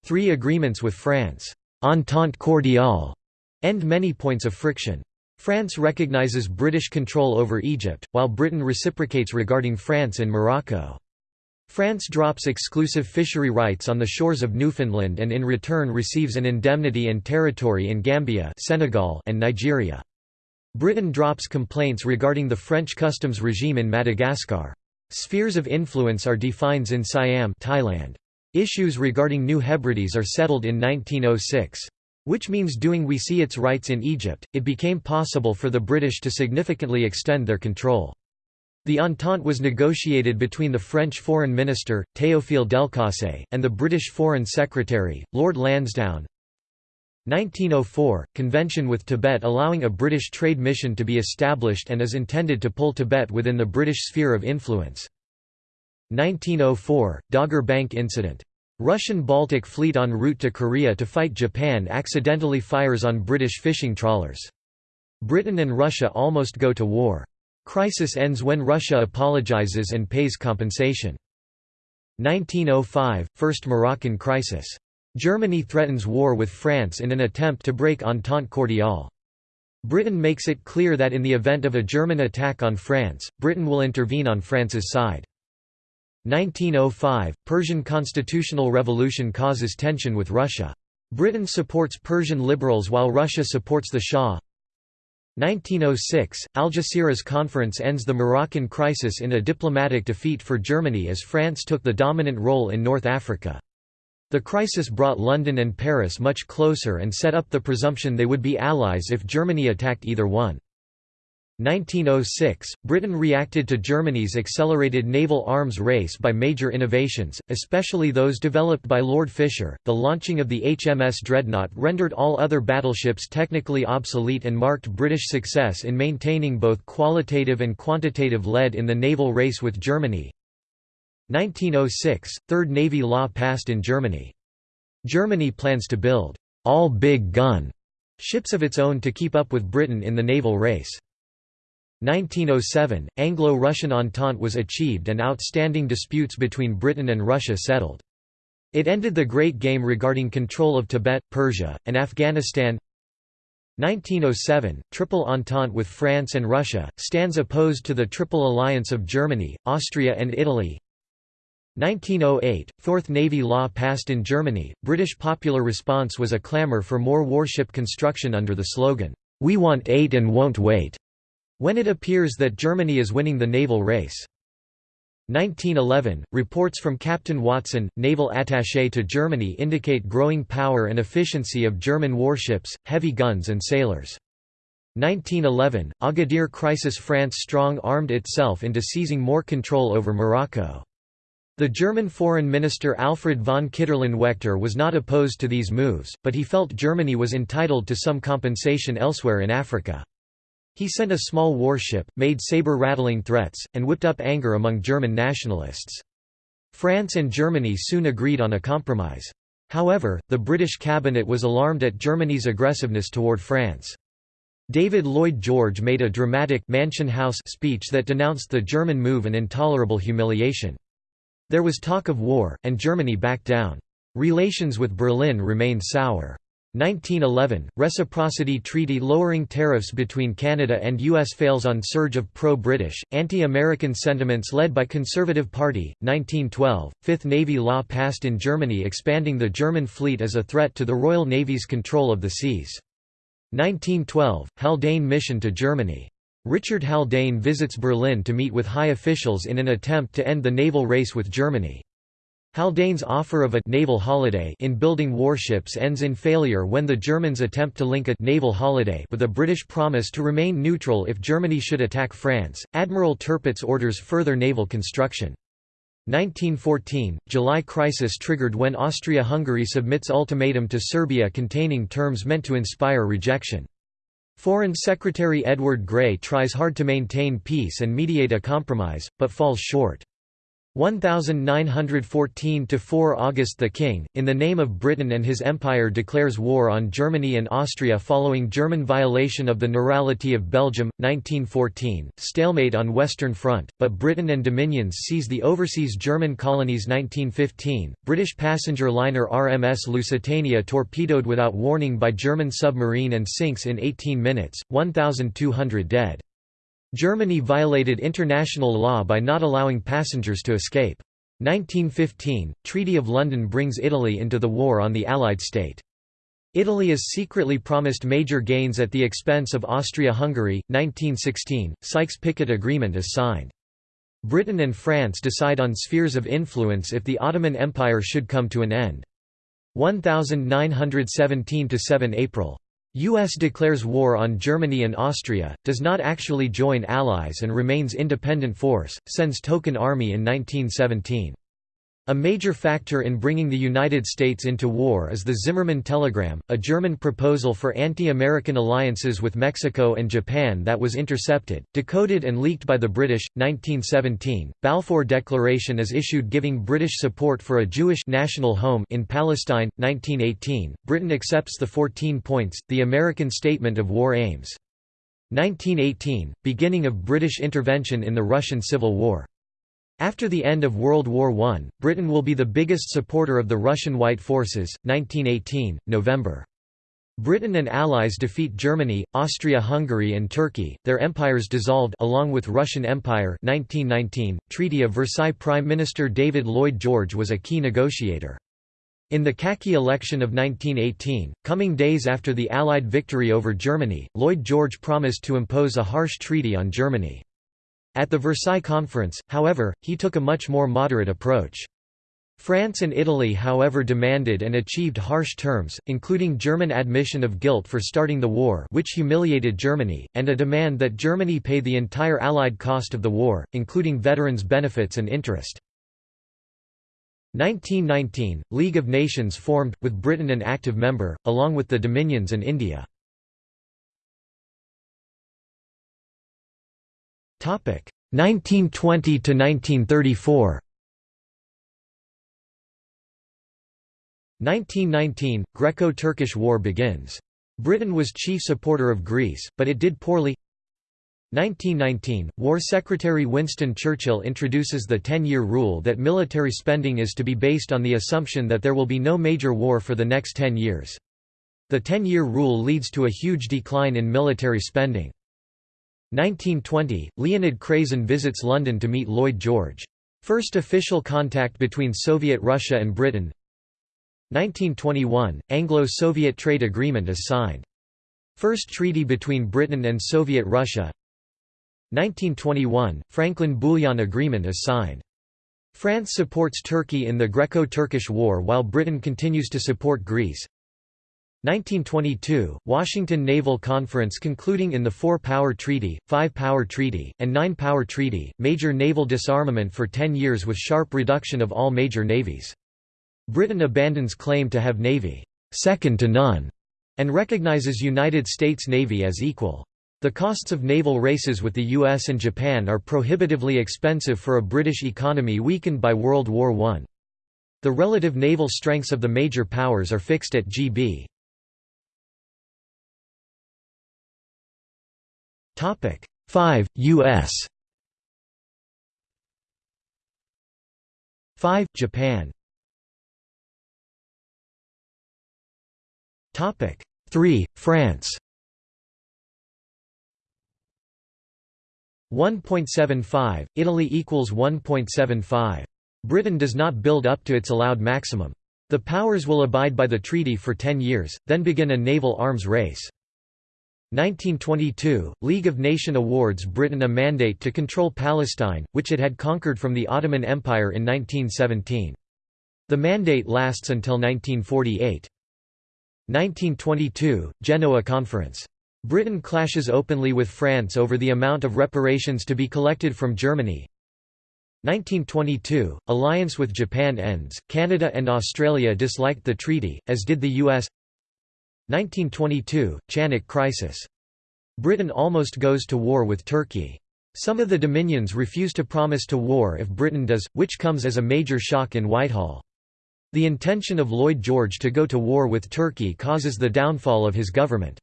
Three agreements with France. Entente cordiale end many points of friction. France recognizes British control over Egypt, while Britain reciprocates regarding France and Morocco. France drops exclusive fishery rights on the shores of Newfoundland and in return receives an indemnity and territory in Gambia Senegal and Nigeria. Britain drops complaints regarding the French customs regime in Madagascar. Spheres of influence are defined in Siam Thailand. Issues regarding New Hebrides are settled in 1906. Which means doing we see its rights in Egypt, it became possible for the British to significantly extend their control. The Entente was negotiated between the French Foreign Minister, Théophile Delcasse, and the British Foreign Secretary, Lord Lansdowne. 1904 – Convention with Tibet allowing a British trade mission to be established and is intended to pull Tibet within the British sphere of influence. 1904 – Dogger Bank Incident Russian Baltic Fleet en route to Korea to fight Japan accidentally fires on British fishing trawlers. Britain and Russia almost go to war. Crisis ends when Russia apologizes and pays compensation. 1905 – First Moroccan crisis. Germany threatens war with France in an attempt to break Entente Cordiale. Britain makes it clear that in the event of a German attack on France, Britain will intervene on France's side. 1905 – Persian constitutional revolution causes tension with Russia. Britain supports Persian liberals while Russia supports the Shah. 1906 – Algeciras conference ends the Moroccan crisis in a diplomatic defeat for Germany as France took the dominant role in North Africa. The crisis brought London and Paris much closer and set up the presumption they would be allies if Germany attacked either one. 1906, Britain reacted to Germany's accelerated naval arms race by major innovations, especially those developed by Lord Fisher. The launching of the HMS Dreadnought rendered all other battleships technically obsolete and marked British success in maintaining both qualitative and quantitative lead in the naval race with Germany. 1906, Third Navy Law passed in Germany. Germany plans to build all big gun ships of its own to keep up with Britain in the naval race. 1907, Anglo-Russian Entente was achieved and outstanding disputes between Britain and Russia settled. It ended the Great Game regarding control of Tibet, Persia, and Afghanistan. 1907, Triple Entente with France and Russia, stands opposed to the Triple Alliance of Germany, Austria and Italy. 1908, Fourth Navy Law passed in Germany. British popular response was a clamour for more warship construction under the slogan, "We want eight and won't wait." When it appears that Germany is winning the naval race. 1911, reports from Captain Watson, naval attaché to Germany indicate growing power and efficiency of German warships, heavy guns and sailors. 1911, Agadir crisis France strong-armed itself into seizing more control over Morocco. The German foreign minister Alfred von Kiderlen-Waechter was not opposed to these moves, but he felt Germany was entitled to some compensation elsewhere in Africa. He sent a small warship, made saber-rattling threats, and whipped up anger among German nationalists. France and Germany soon agreed on a compromise. However, the British cabinet was alarmed at Germany's aggressiveness toward France. David Lloyd George made a dramatic Mansion House speech that denounced the German move an intolerable humiliation. There was talk of war, and Germany backed down. Relations with Berlin remained sour. 1911 – Reciprocity Treaty lowering tariffs between Canada and U.S. fails on surge of pro-British, anti-American sentiments led by Conservative Party, 1912 – Fifth Navy law passed in Germany expanding the German fleet as a threat to the Royal Navy's control of the seas. 1912 – Haldane mission to Germany. Richard Haldane visits Berlin to meet with high officials in an attempt to end the naval race with Germany. Haldane's offer of a naval holiday in building warships ends in failure when the Germans attempt to link a naval holiday with a British promise to remain neutral if Germany should attack France. Admiral Tirpitz orders further naval construction. 1914 – July crisis triggered when Austria-Hungary submits ultimatum to Serbia containing terms meant to inspire rejection. Foreign Secretary Edward Grey tries hard to maintain peace and mediate a compromise, but falls short. 1914 to 4 August the King, in the name of Britain and his empire declares war on Germany and Austria following German violation of the Neurality of Belgium, 1914, stalemate on Western Front, but Britain and Dominions seize the overseas German colonies 1915, British passenger liner RMS Lusitania torpedoed without warning by German submarine and sinks in 18 minutes, 1,200 dead. Germany violated international law by not allowing passengers to escape. 1915 – Treaty of London brings Italy into the war on the Allied state. Italy is secretly promised major gains at the expense of Austria-Hungary. 1916 – Sykes-Picot Agreement is signed. Britain and France decide on spheres of influence if the Ottoman Empire should come to an end. 1917–7 April U.S. declares war on Germany and Austria, does not actually join Allies and remains independent force, sends token army in 1917. A major factor in bringing the United States into war is the Zimmermann Telegram, a German proposal for anti-American alliances with Mexico and Japan that was intercepted, decoded and leaked by the British. 1917, Balfour Declaration is issued giving British support for a Jewish national home in Palestine. 1918, Britain accepts the 14 points, the American Statement of War aims. 1918, beginning of British intervention in the Russian Civil War. After the end of World War I, Britain will be the biggest supporter of the Russian White Forces. 1918, November. Britain and allies defeat Germany, Austria-Hungary and Turkey, their empires dissolved along with Russian Empire 1919, Treaty of Versailles Prime Minister David Lloyd George was a key negotiator. In the Khaki election of 1918, coming days after the Allied victory over Germany, Lloyd George promised to impose a harsh treaty on Germany. At the Versailles Conference, however, he took a much more moderate approach. France and Italy however demanded and achieved harsh terms, including German admission of guilt for starting the war which humiliated Germany, and a demand that Germany pay the entire Allied cost of the war, including veterans' benefits and interest. 1919, League of Nations formed, with Britain an active member, along with the Dominions and India. 1920–1934 1919 – Greco-Turkish War begins. Britain was chief supporter of Greece, but it did poorly 1919 – War Secretary Winston Churchill introduces the ten-year rule that military spending is to be based on the assumption that there will be no major war for the next ten years. The ten-year rule leads to a huge decline in military spending. 1920 – Leonid Krasin visits London to meet Lloyd George. First official contact between Soviet Russia and Britain 1921 – Anglo-Soviet trade agreement is signed. First treaty between Britain and Soviet Russia 1921 – Franklin-Bouillon Agreement is signed. France supports Turkey in the Greco-Turkish War while Britain continues to support Greece 1922 – Washington Naval Conference concluding in the Four-Power Treaty, Five-Power Treaty, and Nine-Power Treaty, major naval disarmament for ten years with sharp reduction of all major navies. Britain abandons claim to have navy second to none and recognizes United States Navy as equal. The costs of naval races with the US and Japan are prohibitively expensive for a British economy weakened by World War I. The relative naval strengths of the major powers are fixed at GB. Topic 5 US 5 Japan Topic 3 France 1.75 Italy equals 1.75 Britain does not build up to its allowed maximum. The powers will abide by the treaty for 10 years, then begin a naval arms race. 1922, League of Nations awards Britain a mandate to control Palestine, which it had conquered from the Ottoman Empire in 1917. The mandate lasts until 1948. 1922, Genoa Conference. Britain clashes openly with France over the amount of reparations to be collected from Germany. 1922, alliance with Japan ends, Canada and Australia disliked the treaty, as did the US 1922, Chanak crisis. Britain almost goes to war with Turkey. Some of the dominions refuse to promise to war if Britain does, which comes as a major shock in Whitehall. The intention of Lloyd George to go to war with Turkey causes the downfall of his government.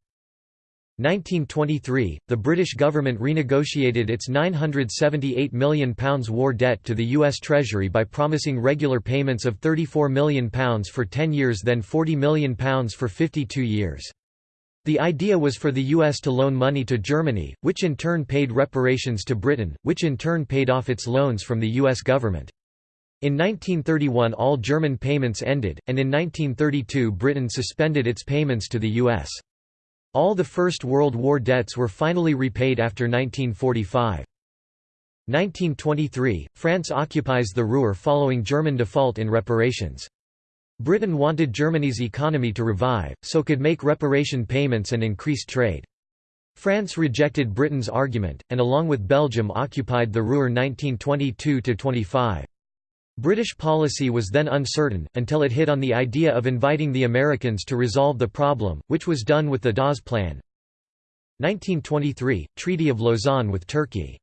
1923, the British government renegotiated its £978 million war debt to the U.S. Treasury by promising regular payments of £34 million for 10 years then £40 million for 52 years. The idea was for the U.S. to loan money to Germany, which in turn paid reparations to Britain, which in turn paid off its loans from the U.S. government. In 1931 all German payments ended, and in 1932 Britain suspended its payments to the U.S. All the First World War debts were finally repaid after 1945. 1923, France occupies the Ruhr following German default in reparations. Britain wanted Germany's economy to revive, so could make reparation payments and increase trade. France rejected Britain's argument, and along with Belgium occupied the Ruhr 1922–25. British policy was then uncertain, until it hit on the idea of inviting the Americans to resolve the problem, which was done with the Dawes Plan. 1923 – Treaty of Lausanne with Turkey.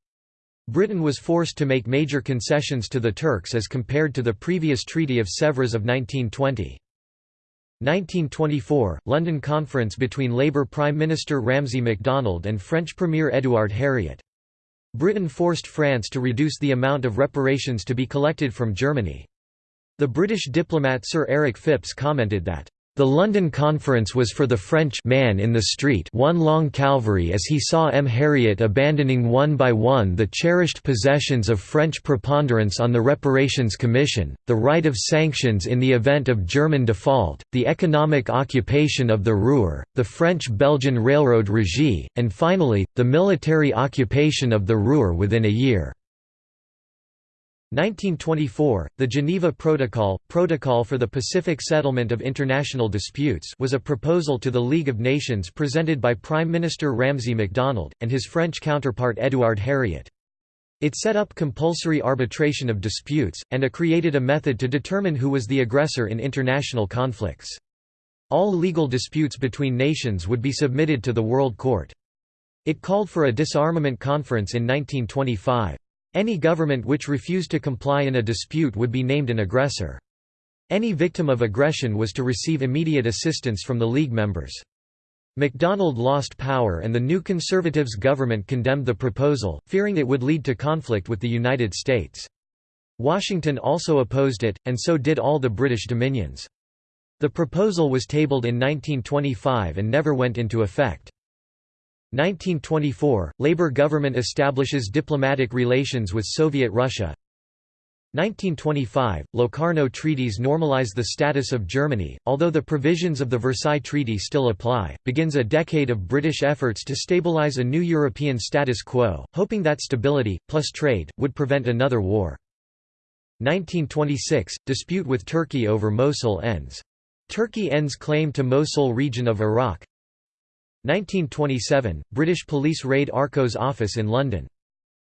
Britain was forced to make major concessions to the Turks as compared to the previous Treaty of Sèvres of 1920. 1924 – London Conference between Labour Prime Minister Ramsay MacDonald and French Premier Édouard Herriot. Britain forced France to reduce the amount of reparations to be collected from Germany. The British diplomat Sir Eric Phipps commented that, the London Conference was for the French man in the street one long Calvary as he saw M. Herriot abandoning one by one the cherished possessions of French preponderance on the Reparations Commission, the right of sanctions in the event of German default, the economic occupation of the Ruhr, the French-Belgian railroad regie, and finally, the military occupation of the Ruhr within a year. 1924, the Geneva Protocol, Protocol for the Pacific Settlement of International Disputes was a proposal to the League of Nations presented by Prime Minister Ramsay MacDonald, and his French counterpart Édouard Herriot. It set up compulsory arbitration of disputes, and it created a method to determine who was the aggressor in international conflicts. All legal disputes between nations would be submitted to the World Court. It called for a disarmament conference in 1925. Any government which refused to comply in a dispute would be named an aggressor. Any victim of aggression was to receive immediate assistance from the League members. MacDonald lost power and the new Conservatives government condemned the proposal, fearing it would lead to conflict with the United States. Washington also opposed it, and so did all the British dominions. The proposal was tabled in 1925 and never went into effect. 1924 – Labour government establishes diplomatic relations with Soviet Russia 1925 – Locarno treaties normalize the status of Germany, although the provisions of the Versailles Treaty still apply, begins a decade of British efforts to stabilize a new European status quo, hoping that stability, plus trade, would prevent another war. 1926 – Dispute with Turkey over Mosul ends. Turkey ends claim to Mosul region of Iraq 1927 – British police raid Arcos office in London.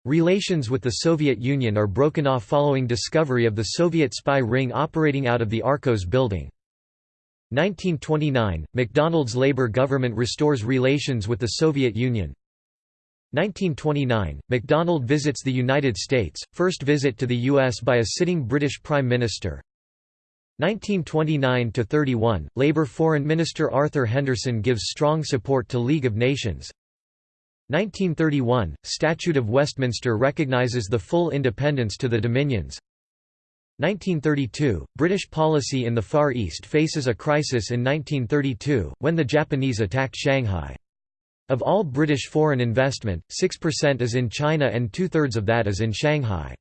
Relations with the Soviet Union are broken off following discovery of the Soviet spy ring operating out of the Arcos building. 1929 – MacDonald's Labour government restores relations with the Soviet Union 1929 – MacDonald visits the United States, first visit to the U.S. by a sitting British Prime Minister 1929–31, Labour Foreign Minister Arthur Henderson gives strong support to League of Nations 1931, Statute of Westminster recognises the full independence to the Dominions 1932, British policy in the Far East faces a crisis in 1932, when the Japanese attacked Shanghai. Of all British foreign investment, 6% is in China and two-thirds of that is in Shanghai.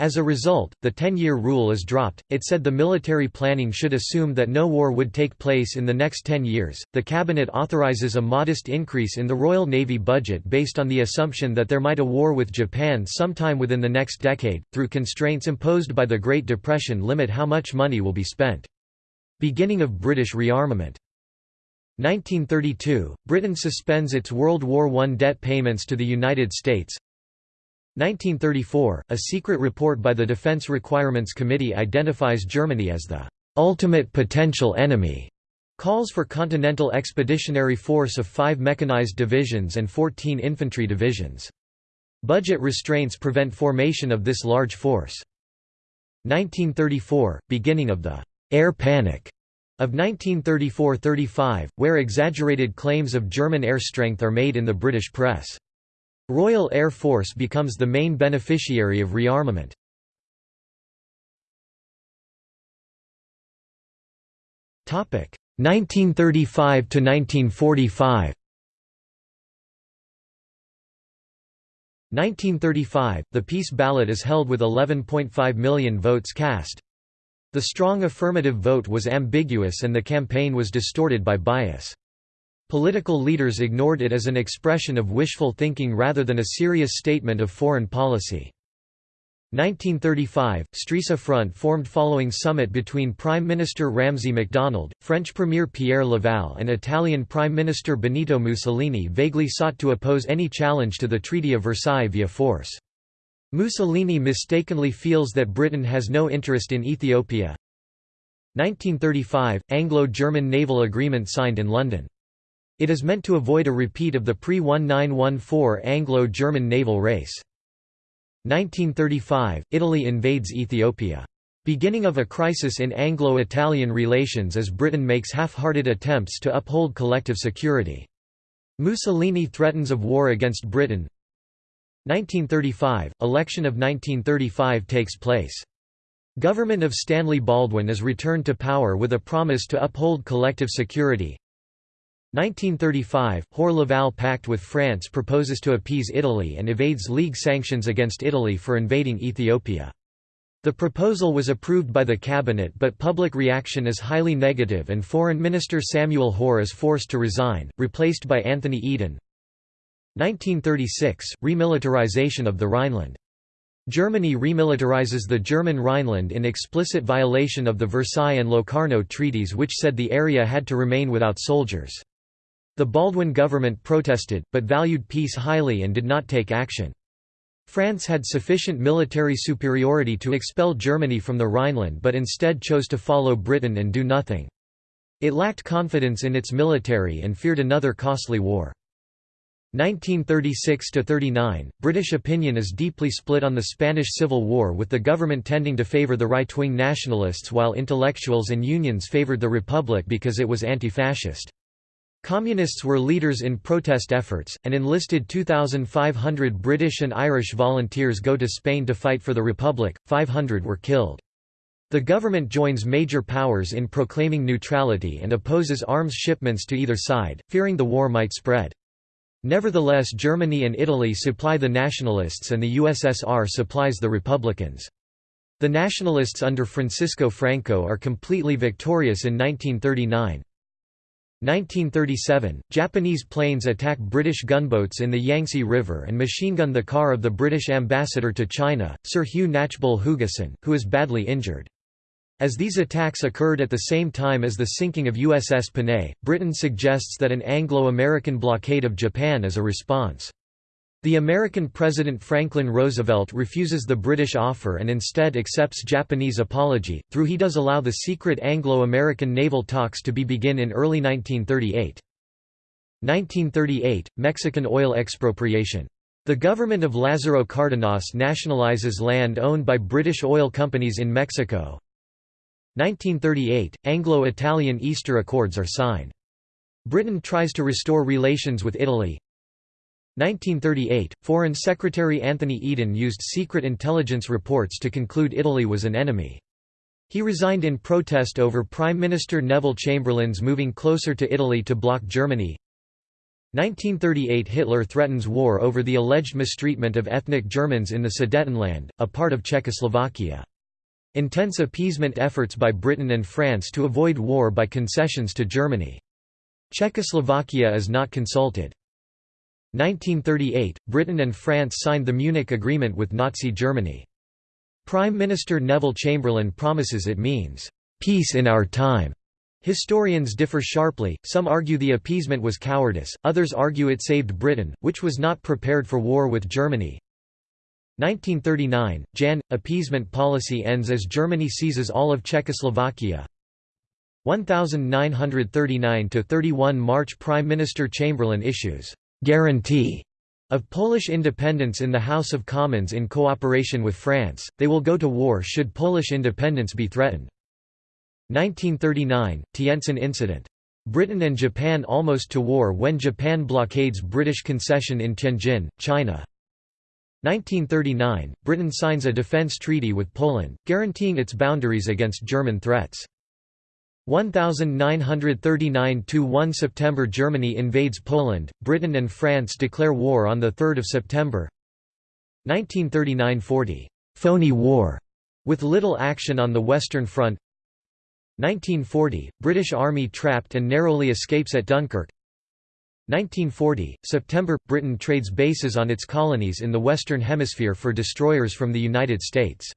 As a result, the ten-year rule is dropped. It said the military planning should assume that no war would take place in the next ten years. The cabinet authorizes a modest increase in the Royal Navy budget based on the assumption that there might a war with Japan sometime within the next decade, through constraints imposed by the Great Depression limit how much money will be spent. Beginning of British rearmament 1932, Britain suspends its World War I debt payments to the United States 1934, a secret report by the Defense Requirements Committee identifies Germany as the ultimate potential enemy, calls for Continental Expeditionary Force of five mechanized divisions and 14 infantry divisions. Budget restraints prevent formation of this large force. 1934, beginning of the «air panic» of 1934–35, where exaggerated claims of German air strength are made in the British press. Royal Air Force becomes the main beneficiary of rearmament. Topic 1935 to 1945. 1935, the peace ballot is held with 11.5 million votes cast. The strong affirmative vote was ambiguous and the campaign was distorted by bias. Political leaders ignored it as an expression of wishful thinking rather than a serious statement of foreign policy. 1935 – Stresa Front formed following summit between Prime Minister Ramsay MacDonald, French Premier Pierre Laval and Italian Prime Minister Benito Mussolini vaguely sought to oppose any challenge to the Treaty of Versailles via force. Mussolini mistakenly feels that Britain has no interest in Ethiopia. 1935 – Anglo-German naval agreement signed in London. It is meant to avoid a repeat of the pre-1914 Anglo-German naval race. 1935 – Italy invades Ethiopia. Beginning of a crisis in Anglo-Italian relations as Britain makes half-hearted attempts to uphold collective security. Mussolini threatens of war against Britain 1935 – Election of 1935 takes place. Government of Stanley Baldwin is returned to power with a promise to uphold collective security. 1935 – Hoare-Laval Pact with France proposes to appease Italy and evades League sanctions against Italy for invading Ethiopia. The proposal was approved by the cabinet but public reaction is highly negative and Foreign Minister Samuel Hoare is forced to resign, replaced by Anthony Eden. 1936 – Remilitarization of the Rhineland Germany remilitarizes the German Rhineland in explicit violation of the Versailles and Locarno treaties which said the area had to remain without soldiers. The Baldwin government protested, but valued peace highly and did not take action. France had sufficient military superiority to expel Germany from the Rhineland but instead chose to follow Britain and do nothing. It lacked confidence in its military and feared another costly war. 1936–39, British opinion is deeply split on the Spanish Civil War with the government tending to favour the right-wing nationalists while intellectuals and unions favoured the Republic because it was anti-fascist. Communists were leaders in protest efforts, and enlisted 2,500 British and Irish volunteers go to Spain to fight for the Republic, 500 were killed. The government joins major powers in proclaiming neutrality and opposes arms shipments to either side, fearing the war might spread. Nevertheless Germany and Italy supply the nationalists and the USSR supplies the Republicans. The nationalists under Francisco Franco are completely victorious in 1939. 1937, Japanese planes attack British gunboats in the Yangtze River and machine-gun the car of the British ambassador to China, Sir Hugh Knatchbull Hugessen, who is badly injured. As these attacks occurred at the same time as the sinking of USS Panay, Britain suggests that an Anglo-American blockade of Japan is a response. The American President Franklin Roosevelt refuses the British offer and instead accepts Japanese apology, through he does allow the secret Anglo-American naval talks to be begin in early 1938. 1938 – Mexican oil expropriation. The government of Lázaro Cárdenas nationalizes land owned by British oil companies in Mexico, 1938 – Anglo-Italian Easter Accords are signed. Britain tries to restore relations with Italy. 1938 – Foreign Secretary Anthony Eden used secret intelligence reports to conclude Italy was an enemy. He resigned in protest over Prime Minister Neville Chamberlain's moving closer to Italy to block Germany. 1938 – Hitler threatens war over the alleged mistreatment of ethnic Germans in the Sudetenland, a part of Czechoslovakia. Intense appeasement efforts by Britain and France to avoid war by concessions to Germany. Czechoslovakia is not consulted. 1938 – Britain and France signed the Munich Agreement with Nazi Germany. Prime Minister Neville Chamberlain promises it means, "...peace in our time." Historians differ sharply, some argue the appeasement was cowardice, others argue it saved Britain, which was not prepared for war with Germany. 1939 – Jan – Appeasement policy ends as Germany seizes all of Czechoslovakia 1939–31 March Prime Minister Chamberlain issues «guarantee» of Polish independence in the House of Commons in cooperation with France, they will go to war should Polish independence be threatened. 1939 – Tientsin incident. Britain and Japan almost to war when Japan blockades British concession in Tianjin, China. 1939 – Britain signs a defence treaty with Poland, guaranteeing its boundaries against German threats. 1939–1 September Germany invades Poland, Britain and France declare war on 3 September 1939–40 «phony war» with little action on the Western Front 1940 – British Army trapped and narrowly escapes at Dunkirk 1940 – September – Britain trades bases on its colonies in the Western Hemisphere for destroyers from the United States.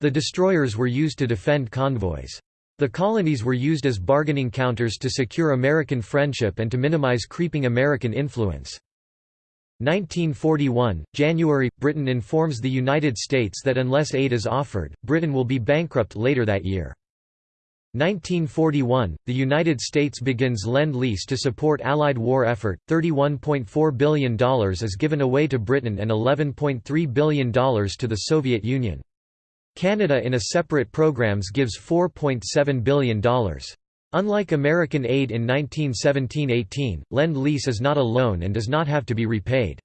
The destroyers were used to defend convoys. The colonies were used as bargaining counters to secure American friendship and to minimize creeping American influence. 1941 – January – Britain informs the United States that unless aid is offered, Britain will be bankrupt later that year. 1941 – The United States begins Lend-Lease to support Allied war effort, $31.4 billion is given away to Britain and $11.3 billion to the Soviet Union. Canada in a separate programs gives $4.7 billion. Unlike American aid in 1917–18, Lend-Lease is not a loan and does not have to be repaid.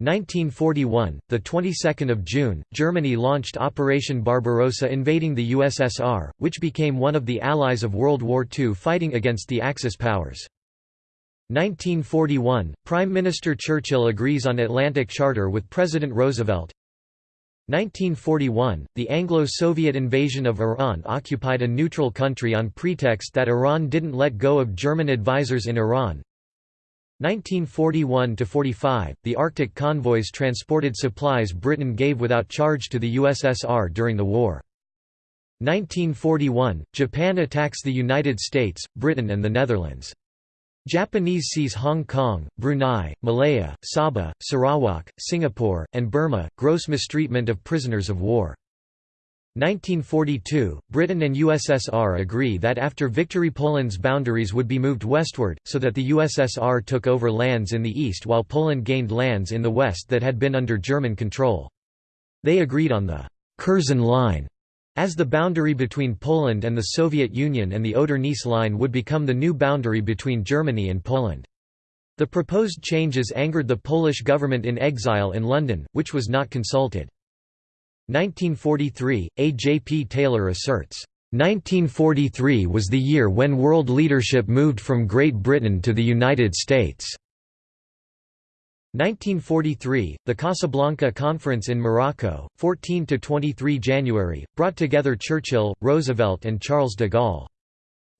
1941, the 22nd of June, Germany launched Operation Barbarossa invading the USSR, which became one of the allies of World War II fighting against the Axis powers. 1941, Prime Minister Churchill agrees on Atlantic Charter with President Roosevelt. 1941, the Anglo-Soviet invasion of Iran occupied a neutral country on pretext that Iran didn't let go of German advisors in Iran. 1941–45, the Arctic convoys transported supplies Britain gave without charge to the USSR during the war. 1941, Japan attacks the United States, Britain and the Netherlands. Japanese seize Hong Kong, Brunei, Malaya, Sabah, Sarawak, Singapore, and Burma, gross mistreatment of prisoners of war. 1942, Britain and USSR agree that after victory Poland's boundaries would be moved westward, so that the USSR took over lands in the east while Poland gained lands in the west that had been under German control. They agreed on the Curzon Line as the boundary between Poland and the Soviet Union and the Oder-Neisse line would become the new boundary between Germany and Poland. The proposed changes angered the Polish government in exile in London, which was not consulted. 1943, A. J. P. Taylor asserts, "...1943 was the year when world leadership moved from Great Britain to the United States." 1943, the Casablanca Conference in Morocco, 14–23 January, brought together Churchill, Roosevelt and Charles de Gaulle.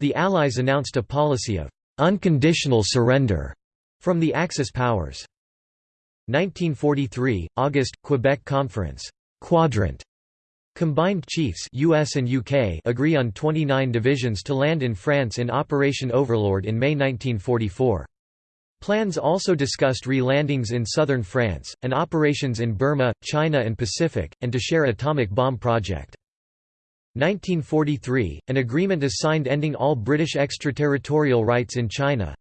The Allies announced a policy of "...unconditional surrender", from the Axis powers. 1943, August, Quebec Conference Quadrant Combined Chiefs US and UK agree on 29 divisions to land in France in Operation Overlord in May 1944. Plans also discussed re-landings in southern France, and operations in Burma, China and Pacific, and to share atomic bomb project. 1943, an agreement is signed ending all British extraterritorial rights in China.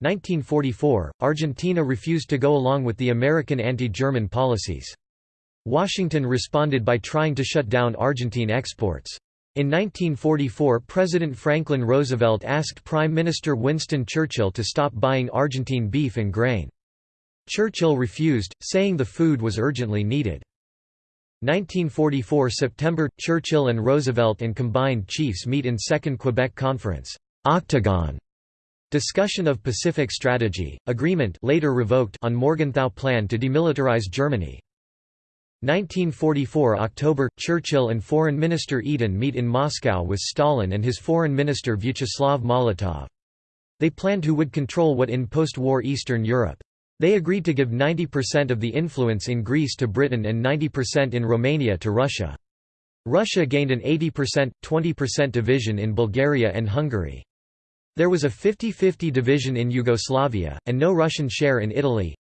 1944, Argentina refused to go along with the American anti-German policies. Washington responded by trying to shut down Argentine exports. In 1944 President Franklin Roosevelt asked Prime Minister Winston Churchill to stop buying Argentine beef and grain. Churchill refused, saying the food was urgently needed. 1944 September – Churchill and Roosevelt and combined chiefs meet in Second Quebec Conference Octagon. Discussion of Pacific strategy, agreement later revoked on Morgenthau Plan to demilitarize Germany. 1944 October – Churchill and Foreign Minister Eden meet in Moscow with Stalin and his Foreign Minister Vyacheslav Molotov. They planned who would control what in post-war Eastern Europe. They agreed to give 90% of the influence in Greece to Britain and 90% in Romania to Russia. Russia gained an 80%, 20% division in Bulgaria and Hungary. There was a 50-50 division in Yugoslavia, and no Russian share in Italy.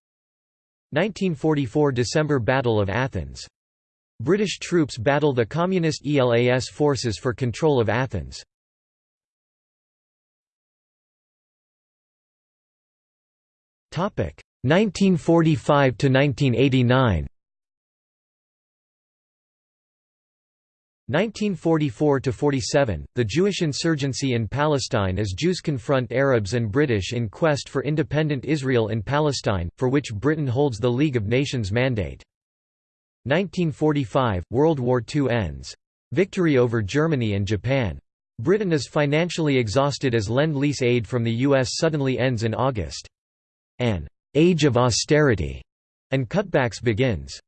1944 December Battle of Athens. British troops battle the Communist ELAS forces for control of Athens. Topic 1945 to 1989. 1944–47, the Jewish insurgency in Palestine as Jews confront Arabs and British in quest for independent Israel in Palestine, for which Britain holds the League of Nations mandate. 1945, World War II ends. Victory over Germany and Japan. Britain is financially exhausted as Lend-Lease aid from the U.S. suddenly ends in August. An «age of austerity» and cutbacks begins.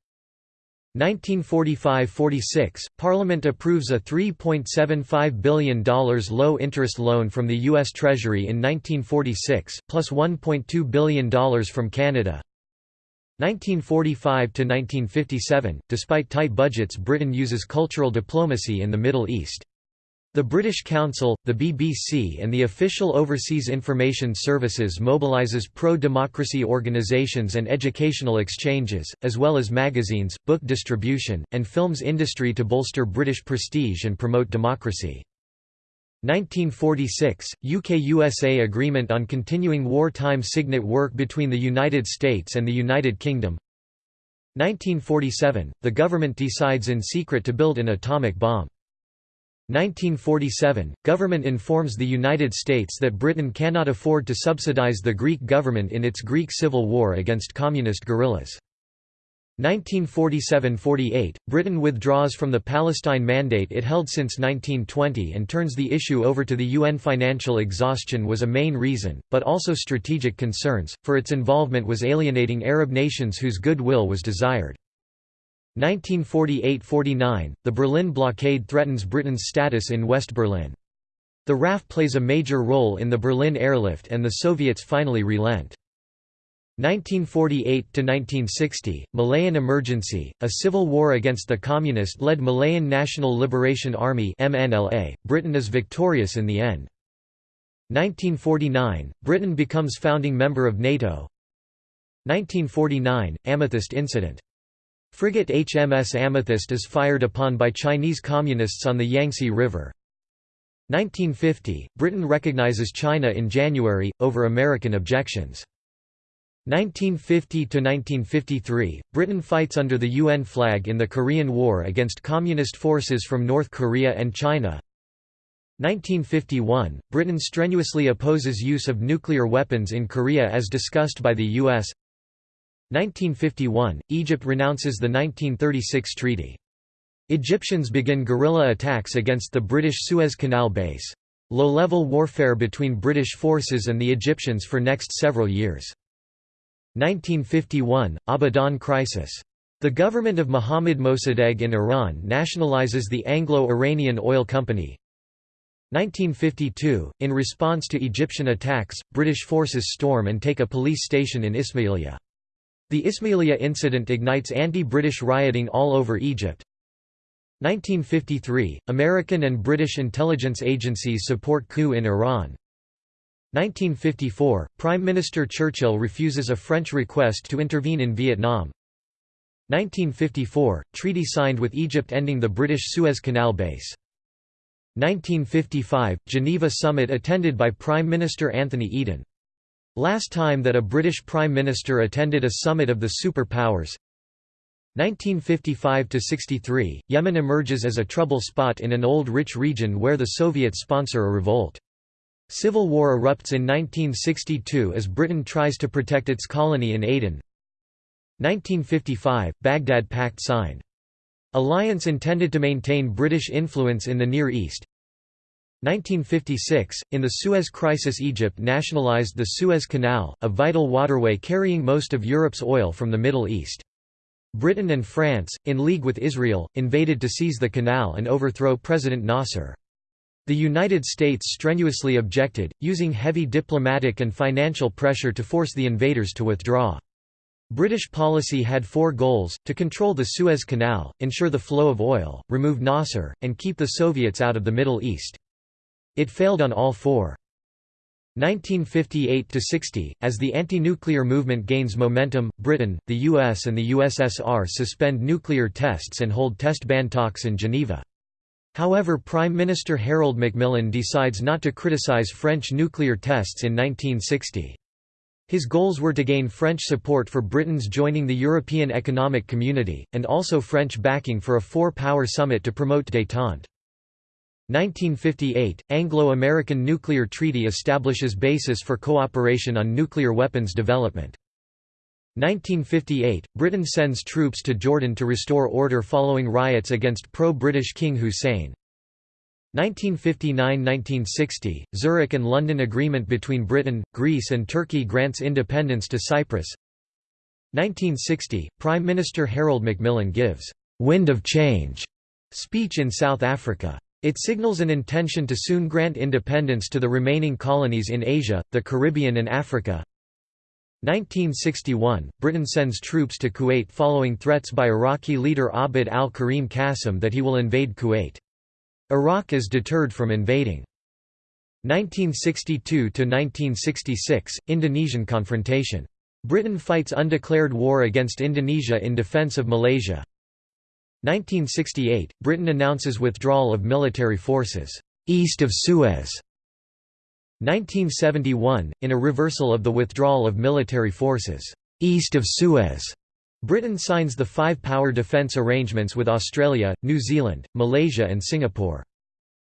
1945–46, Parliament approves a $3.75 billion low-interest loan from the U.S. Treasury in 1946, plus $1.2 billion from Canada. 1945–1957, despite tight budgets Britain uses cultural diplomacy in the Middle East. The British Council, the BBC and the official Overseas Information Services mobilises pro-democracy organisations and educational exchanges, as well as magazines, book distribution, and films industry to bolster British prestige and promote democracy. 1946, UK-USA Agreement on Continuing Wartime SIGINT Work between the United States and the United Kingdom 1947, the government decides in secret to build an atomic bomb. 1947 – Government informs the United States that Britain cannot afford to subsidize the Greek government in its Greek civil war against communist guerrillas. 1947–48, Britain withdraws from the Palestine Mandate it held since 1920 and turns the issue over to the UN. Financial exhaustion was a main reason, but also strategic concerns, for its involvement was alienating Arab nations whose goodwill was desired. 1948–49, the Berlin blockade threatens Britain's status in West Berlin. The RAF plays a major role in the Berlin airlift and the Soviets finally relent. 1948–1960, Malayan Emergency, a civil war against the communist-led Malayan National Liberation Army MNLA. Britain is victorious in the end. 1949, Britain becomes founding member of NATO 1949, Amethyst Incident. Frigate HMS Amethyst is fired upon by Chinese communists on the Yangtze River. 1950, Britain recognizes China in January, over American objections. 1950–1953, Britain fights under the UN flag in the Korean War against Communist forces from North Korea and China 1951, Britain strenuously opposes use of nuclear weapons in Korea as discussed by the U.S. 1951, Egypt renounces the 1936 treaty. Egyptians begin guerrilla attacks against the British Suez Canal base. Low-level warfare between British forces and the Egyptians for next several years. 1951, Abadan crisis. The government of Mohammad Mossadegh in Iran nationalizes the Anglo-Iranian Oil Company. 1952, in response to Egyptian attacks, British forces storm and take a police station in Ismailia. The Ismailia incident ignites anti-British rioting all over Egypt. 1953, American and British intelligence agencies support coup in Iran. 1954, Prime Minister Churchill refuses a French request to intervene in Vietnam. 1954, treaty signed with Egypt ending the British Suez Canal base. 1955, Geneva summit attended by Prime Minister Anthony Eden. Last time that a British Prime Minister attended a summit of the superpowers. 1955–63, Yemen emerges as a trouble spot in an old rich region where the Soviets sponsor a revolt. Civil war erupts in 1962 as Britain tries to protect its colony in Aden. 1955 – Baghdad Pact signed. Alliance intended to maintain British influence in the Near East. 1956 – In the Suez Crisis Egypt nationalized the Suez Canal, a vital waterway carrying most of Europe's oil from the Middle East. Britain and France, in league with Israel, invaded to seize the canal and overthrow President Nasser. The United States strenuously objected, using heavy diplomatic and financial pressure to force the invaders to withdraw. British policy had four goals, to control the Suez Canal, ensure the flow of oil, remove Nasser, and keep the Soviets out of the Middle East. It failed on all four. 1958–60, as the anti-nuclear movement gains momentum, Britain, the US and the USSR suspend nuclear tests and hold test ban talks in Geneva. However Prime Minister Harold Macmillan decides not to criticize French nuclear tests in 1960. His goals were to gain French support for Britain's joining the European Economic Community, and also French backing for a four-power summit to promote détente. 1958, Anglo-American Nuclear Treaty establishes basis for cooperation on nuclear weapons development. 1958, Britain sends troops to Jordan to restore order following riots against pro-British King Hussein. 1959–1960, Zurich and London Agreement between Britain, Greece and Turkey grants independence to Cyprus 1960, Prime Minister Harold Macmillan gives «wind of change» speech in South Africa. It signals an intention to soon grant independence to the remaining colonies in Asia, the Caribbean and Africa. 1961, Britain sends troops to Kuwait following threats by Iraqi leader Abd al-Karim Qasim that he will invade Kuwait. Iraq is deterred from invading. 1962–1966, Indonesian confrontation. Britain fights undeclared war against Indonesia in defense of Malaysia. 1968, Britain announces withdrawal of military forces, east of Suez. 1971, in a reversal of the withdrawal of military forces east of Suez, Britain signs the five-power defence arrangements with Australia, New Zealand, Malaysia and Singapore.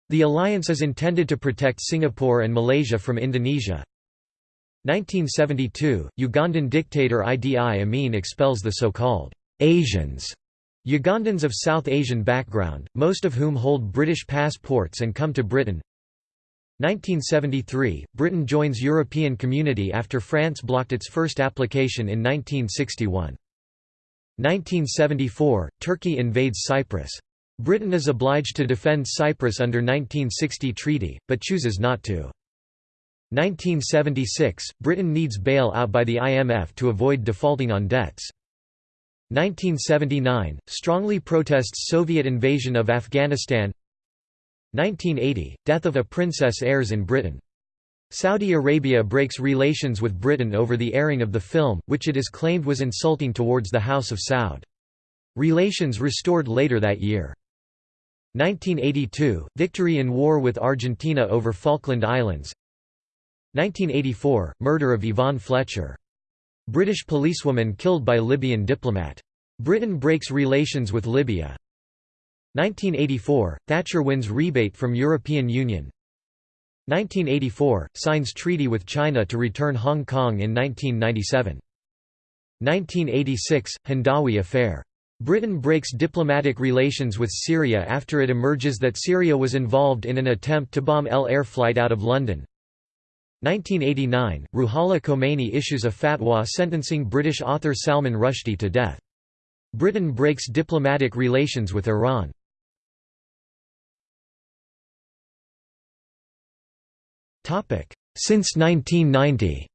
The alliance is intended to protect Singapore and Malaysia from Indonesia. 1972, Ugandan dictator Idi Amin expels the so-called Asians Ugandans of South Asian background, most of whom hold British passports and come to Britain 1973 – Britain joins European Community after France blocked its first application in 1961. 1974 – Turkey invades Cyprus. Britain is obliged to defend Cyprus under 1960 treaty, but chooses not to. 1976 – Britain needs bail-out by the IMF to avoid defaulting on debts. 1979 – Strongly protests Soviet invasion of Afghanistan 1980 – Death of a princess airs in Britain. Saudi Arabia breaks relations with Britain over the airing of the film, which it is claimed was insulting towards the House of Saud. Relations restored later that year. 1982 – Victory in war with Argentina over Falkland Islands 1984 – Murder of Yvonne Fletcher. British policewoman killed by Libyan diplomat. Britain breaks relations with Libya 1984 – Thatcher wins rebate from European Union 1984 – Signs treaty with China to return Hong Kong in 1997 1986 – Hindawi affair Britain breaks diplomatic relations with Syria after it emerges that Syria was involved in an attempt to bomb El Al flight out of London. 1989 – Ruhollah Khomeini issues a fatwa sentencing British author Salman Rushdie to death. Britain breaks diplomatic relations with Iran. Since 1990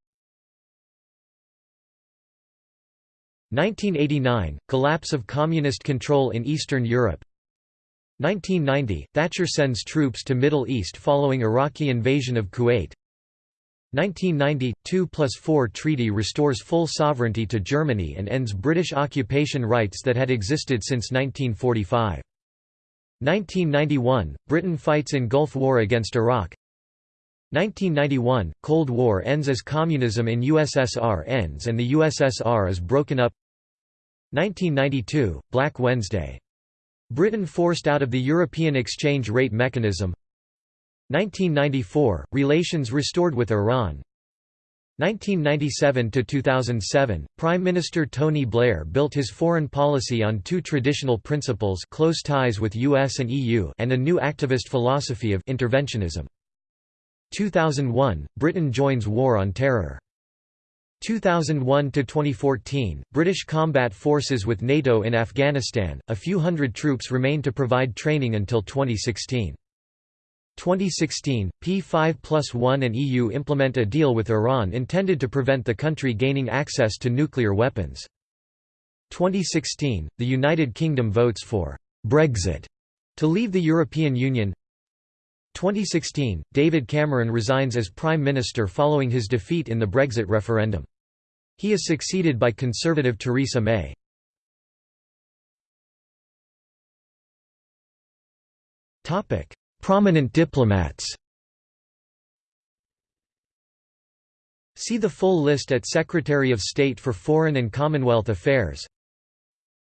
1989 – Collapse of communist control in Eastern Europe 1990 – Thatcher sends troops to Middle East following Iraqi invasion of Kuwait 1990 – 2 plus 4 treaty restores full sovereignty to Germany and ends British occupation rights that had existed since 1945. 1991 – Britain fights in Gulf War against Iraq 1991 – Cold War ends as communism in USSR ends and the USSR is broken up 1992 – Black Wednesday. Britain forced out of the European exchange rate mechanism 1994 – Relations restored with Iran 1997–2007, Prime Minister Tony Blair built his foreign policy on two traditional principles close ties with US and EU and a new activist philosophy of interventionism. 2001 – Britain joins War on Terror. 2001 to 2014, British combat forces with NATO in Afghanistan, a few hundred troops remain to provide training until 2016. 2016, P5 plus 1 and EU implement a deal with Iran intended to prevent the country gaining access to nuclear weapons. 2016, the United Kingdom votes for «Brexit» to leave the European Union 2016, David Cameron resigns as Prime Minister following his defeat in the Brexit referendum. He is succeeded by Conservative Theresa May. Prominent diplomats. See the full list at Secretary of State for Foreign and Commonwealth Affairs.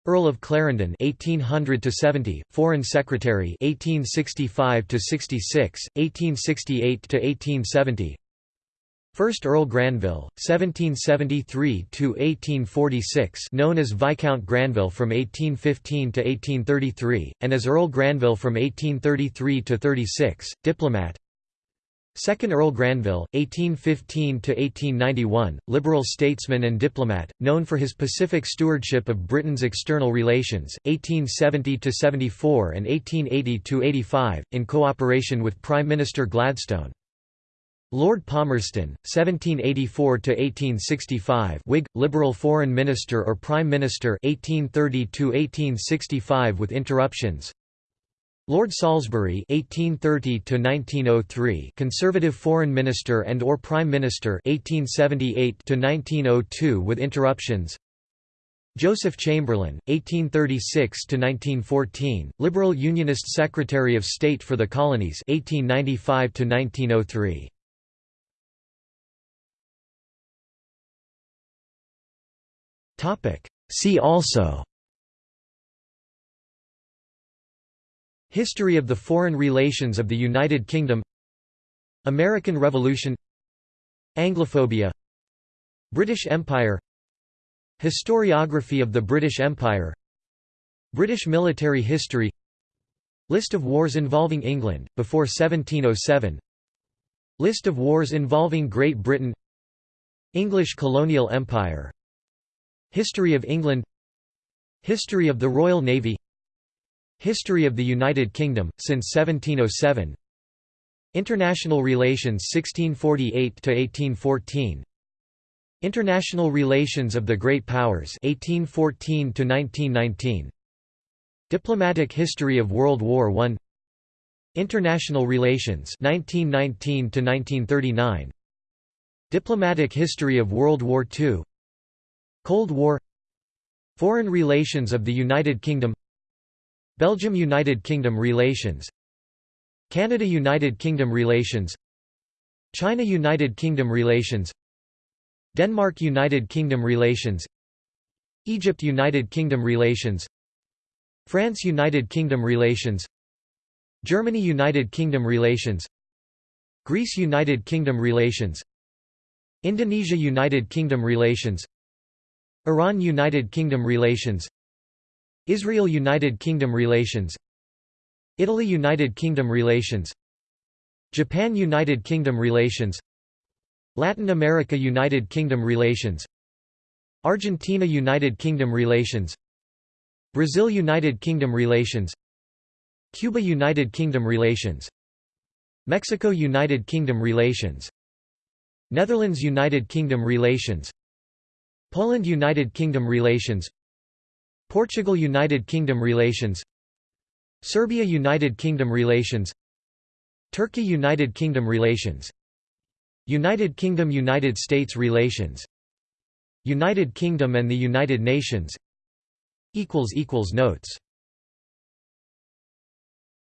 Earl of Clarendon 1800 to 70 Foreign Secretary 1865 to 66 1868 to 1870 First Earl Granville 1773 to 1846 known as Viscount Granville from 1815 to 1833 and as Earl Granville from 1833 to 36 diplomat Second Earl Granville, 1815–1891, liberal statesman and diplomat, known for his Pacific stewardship of Britain's external relations, 1870–74 and 1880–85, in cooperation with Prime Minister Gladstone. Lord Palmerston, 1784–1865 Whig, Liberal Foreign Minister or Prime Minister 1830–1865 with interruptions Lord Salisbury (1830–1903), Conservative Foreign Minister and or Prime Minister (1878–1902) with interruptions. Joseph Chamberlain (1836–1914), Liberal Unionist Secretary of State for the Colonies (1895–1903). Topic. See also. History of the foreign relations of the United Kingdom. American Revolution. Anglophobia. British Empire. Historiography of the British Empire. British military history. List of wars involving England, before 1707 List of wars involving Great Britain. English colonial empire History of England. History of the Royal Navy. History of the United Kingdom, since 1707 International relations 1648–1814 International relations of the Great Powers 1814–1919 Diplomatic history of World War I International relations 1919–1939 Diplomatic history of World War II Cold War Foreign relations of the United Kingdom Belgium–United Kingdom relations Canada–United Kingdom relations China–United Kingdom relations Denmark–United Kingdom relations Egypt–United Kingdom relations France–United Kingdom relations Germany–United Kingdom relations Greece–United Kingdom relations Indonesia–United Kingdom relations Iran–United Kingdom relations Israel–United Kingdom relations Italy–United Kingdom relations Japan–United Kingdom relations Latin America–United Kingdom relations Argentina–United Kingdom relations Brazil–United Kingdom relations Cuba–United Kingdom relations Mexico–United Kingdom relations Netherlands–United Kingdom relations Poland–United Kingdom relations Portugal–United Kingdom relations Serbia–United Kingdom relations Turkey–United Kingdom relations United Kingdom–United States relations United Kingdom and the United Nations Notes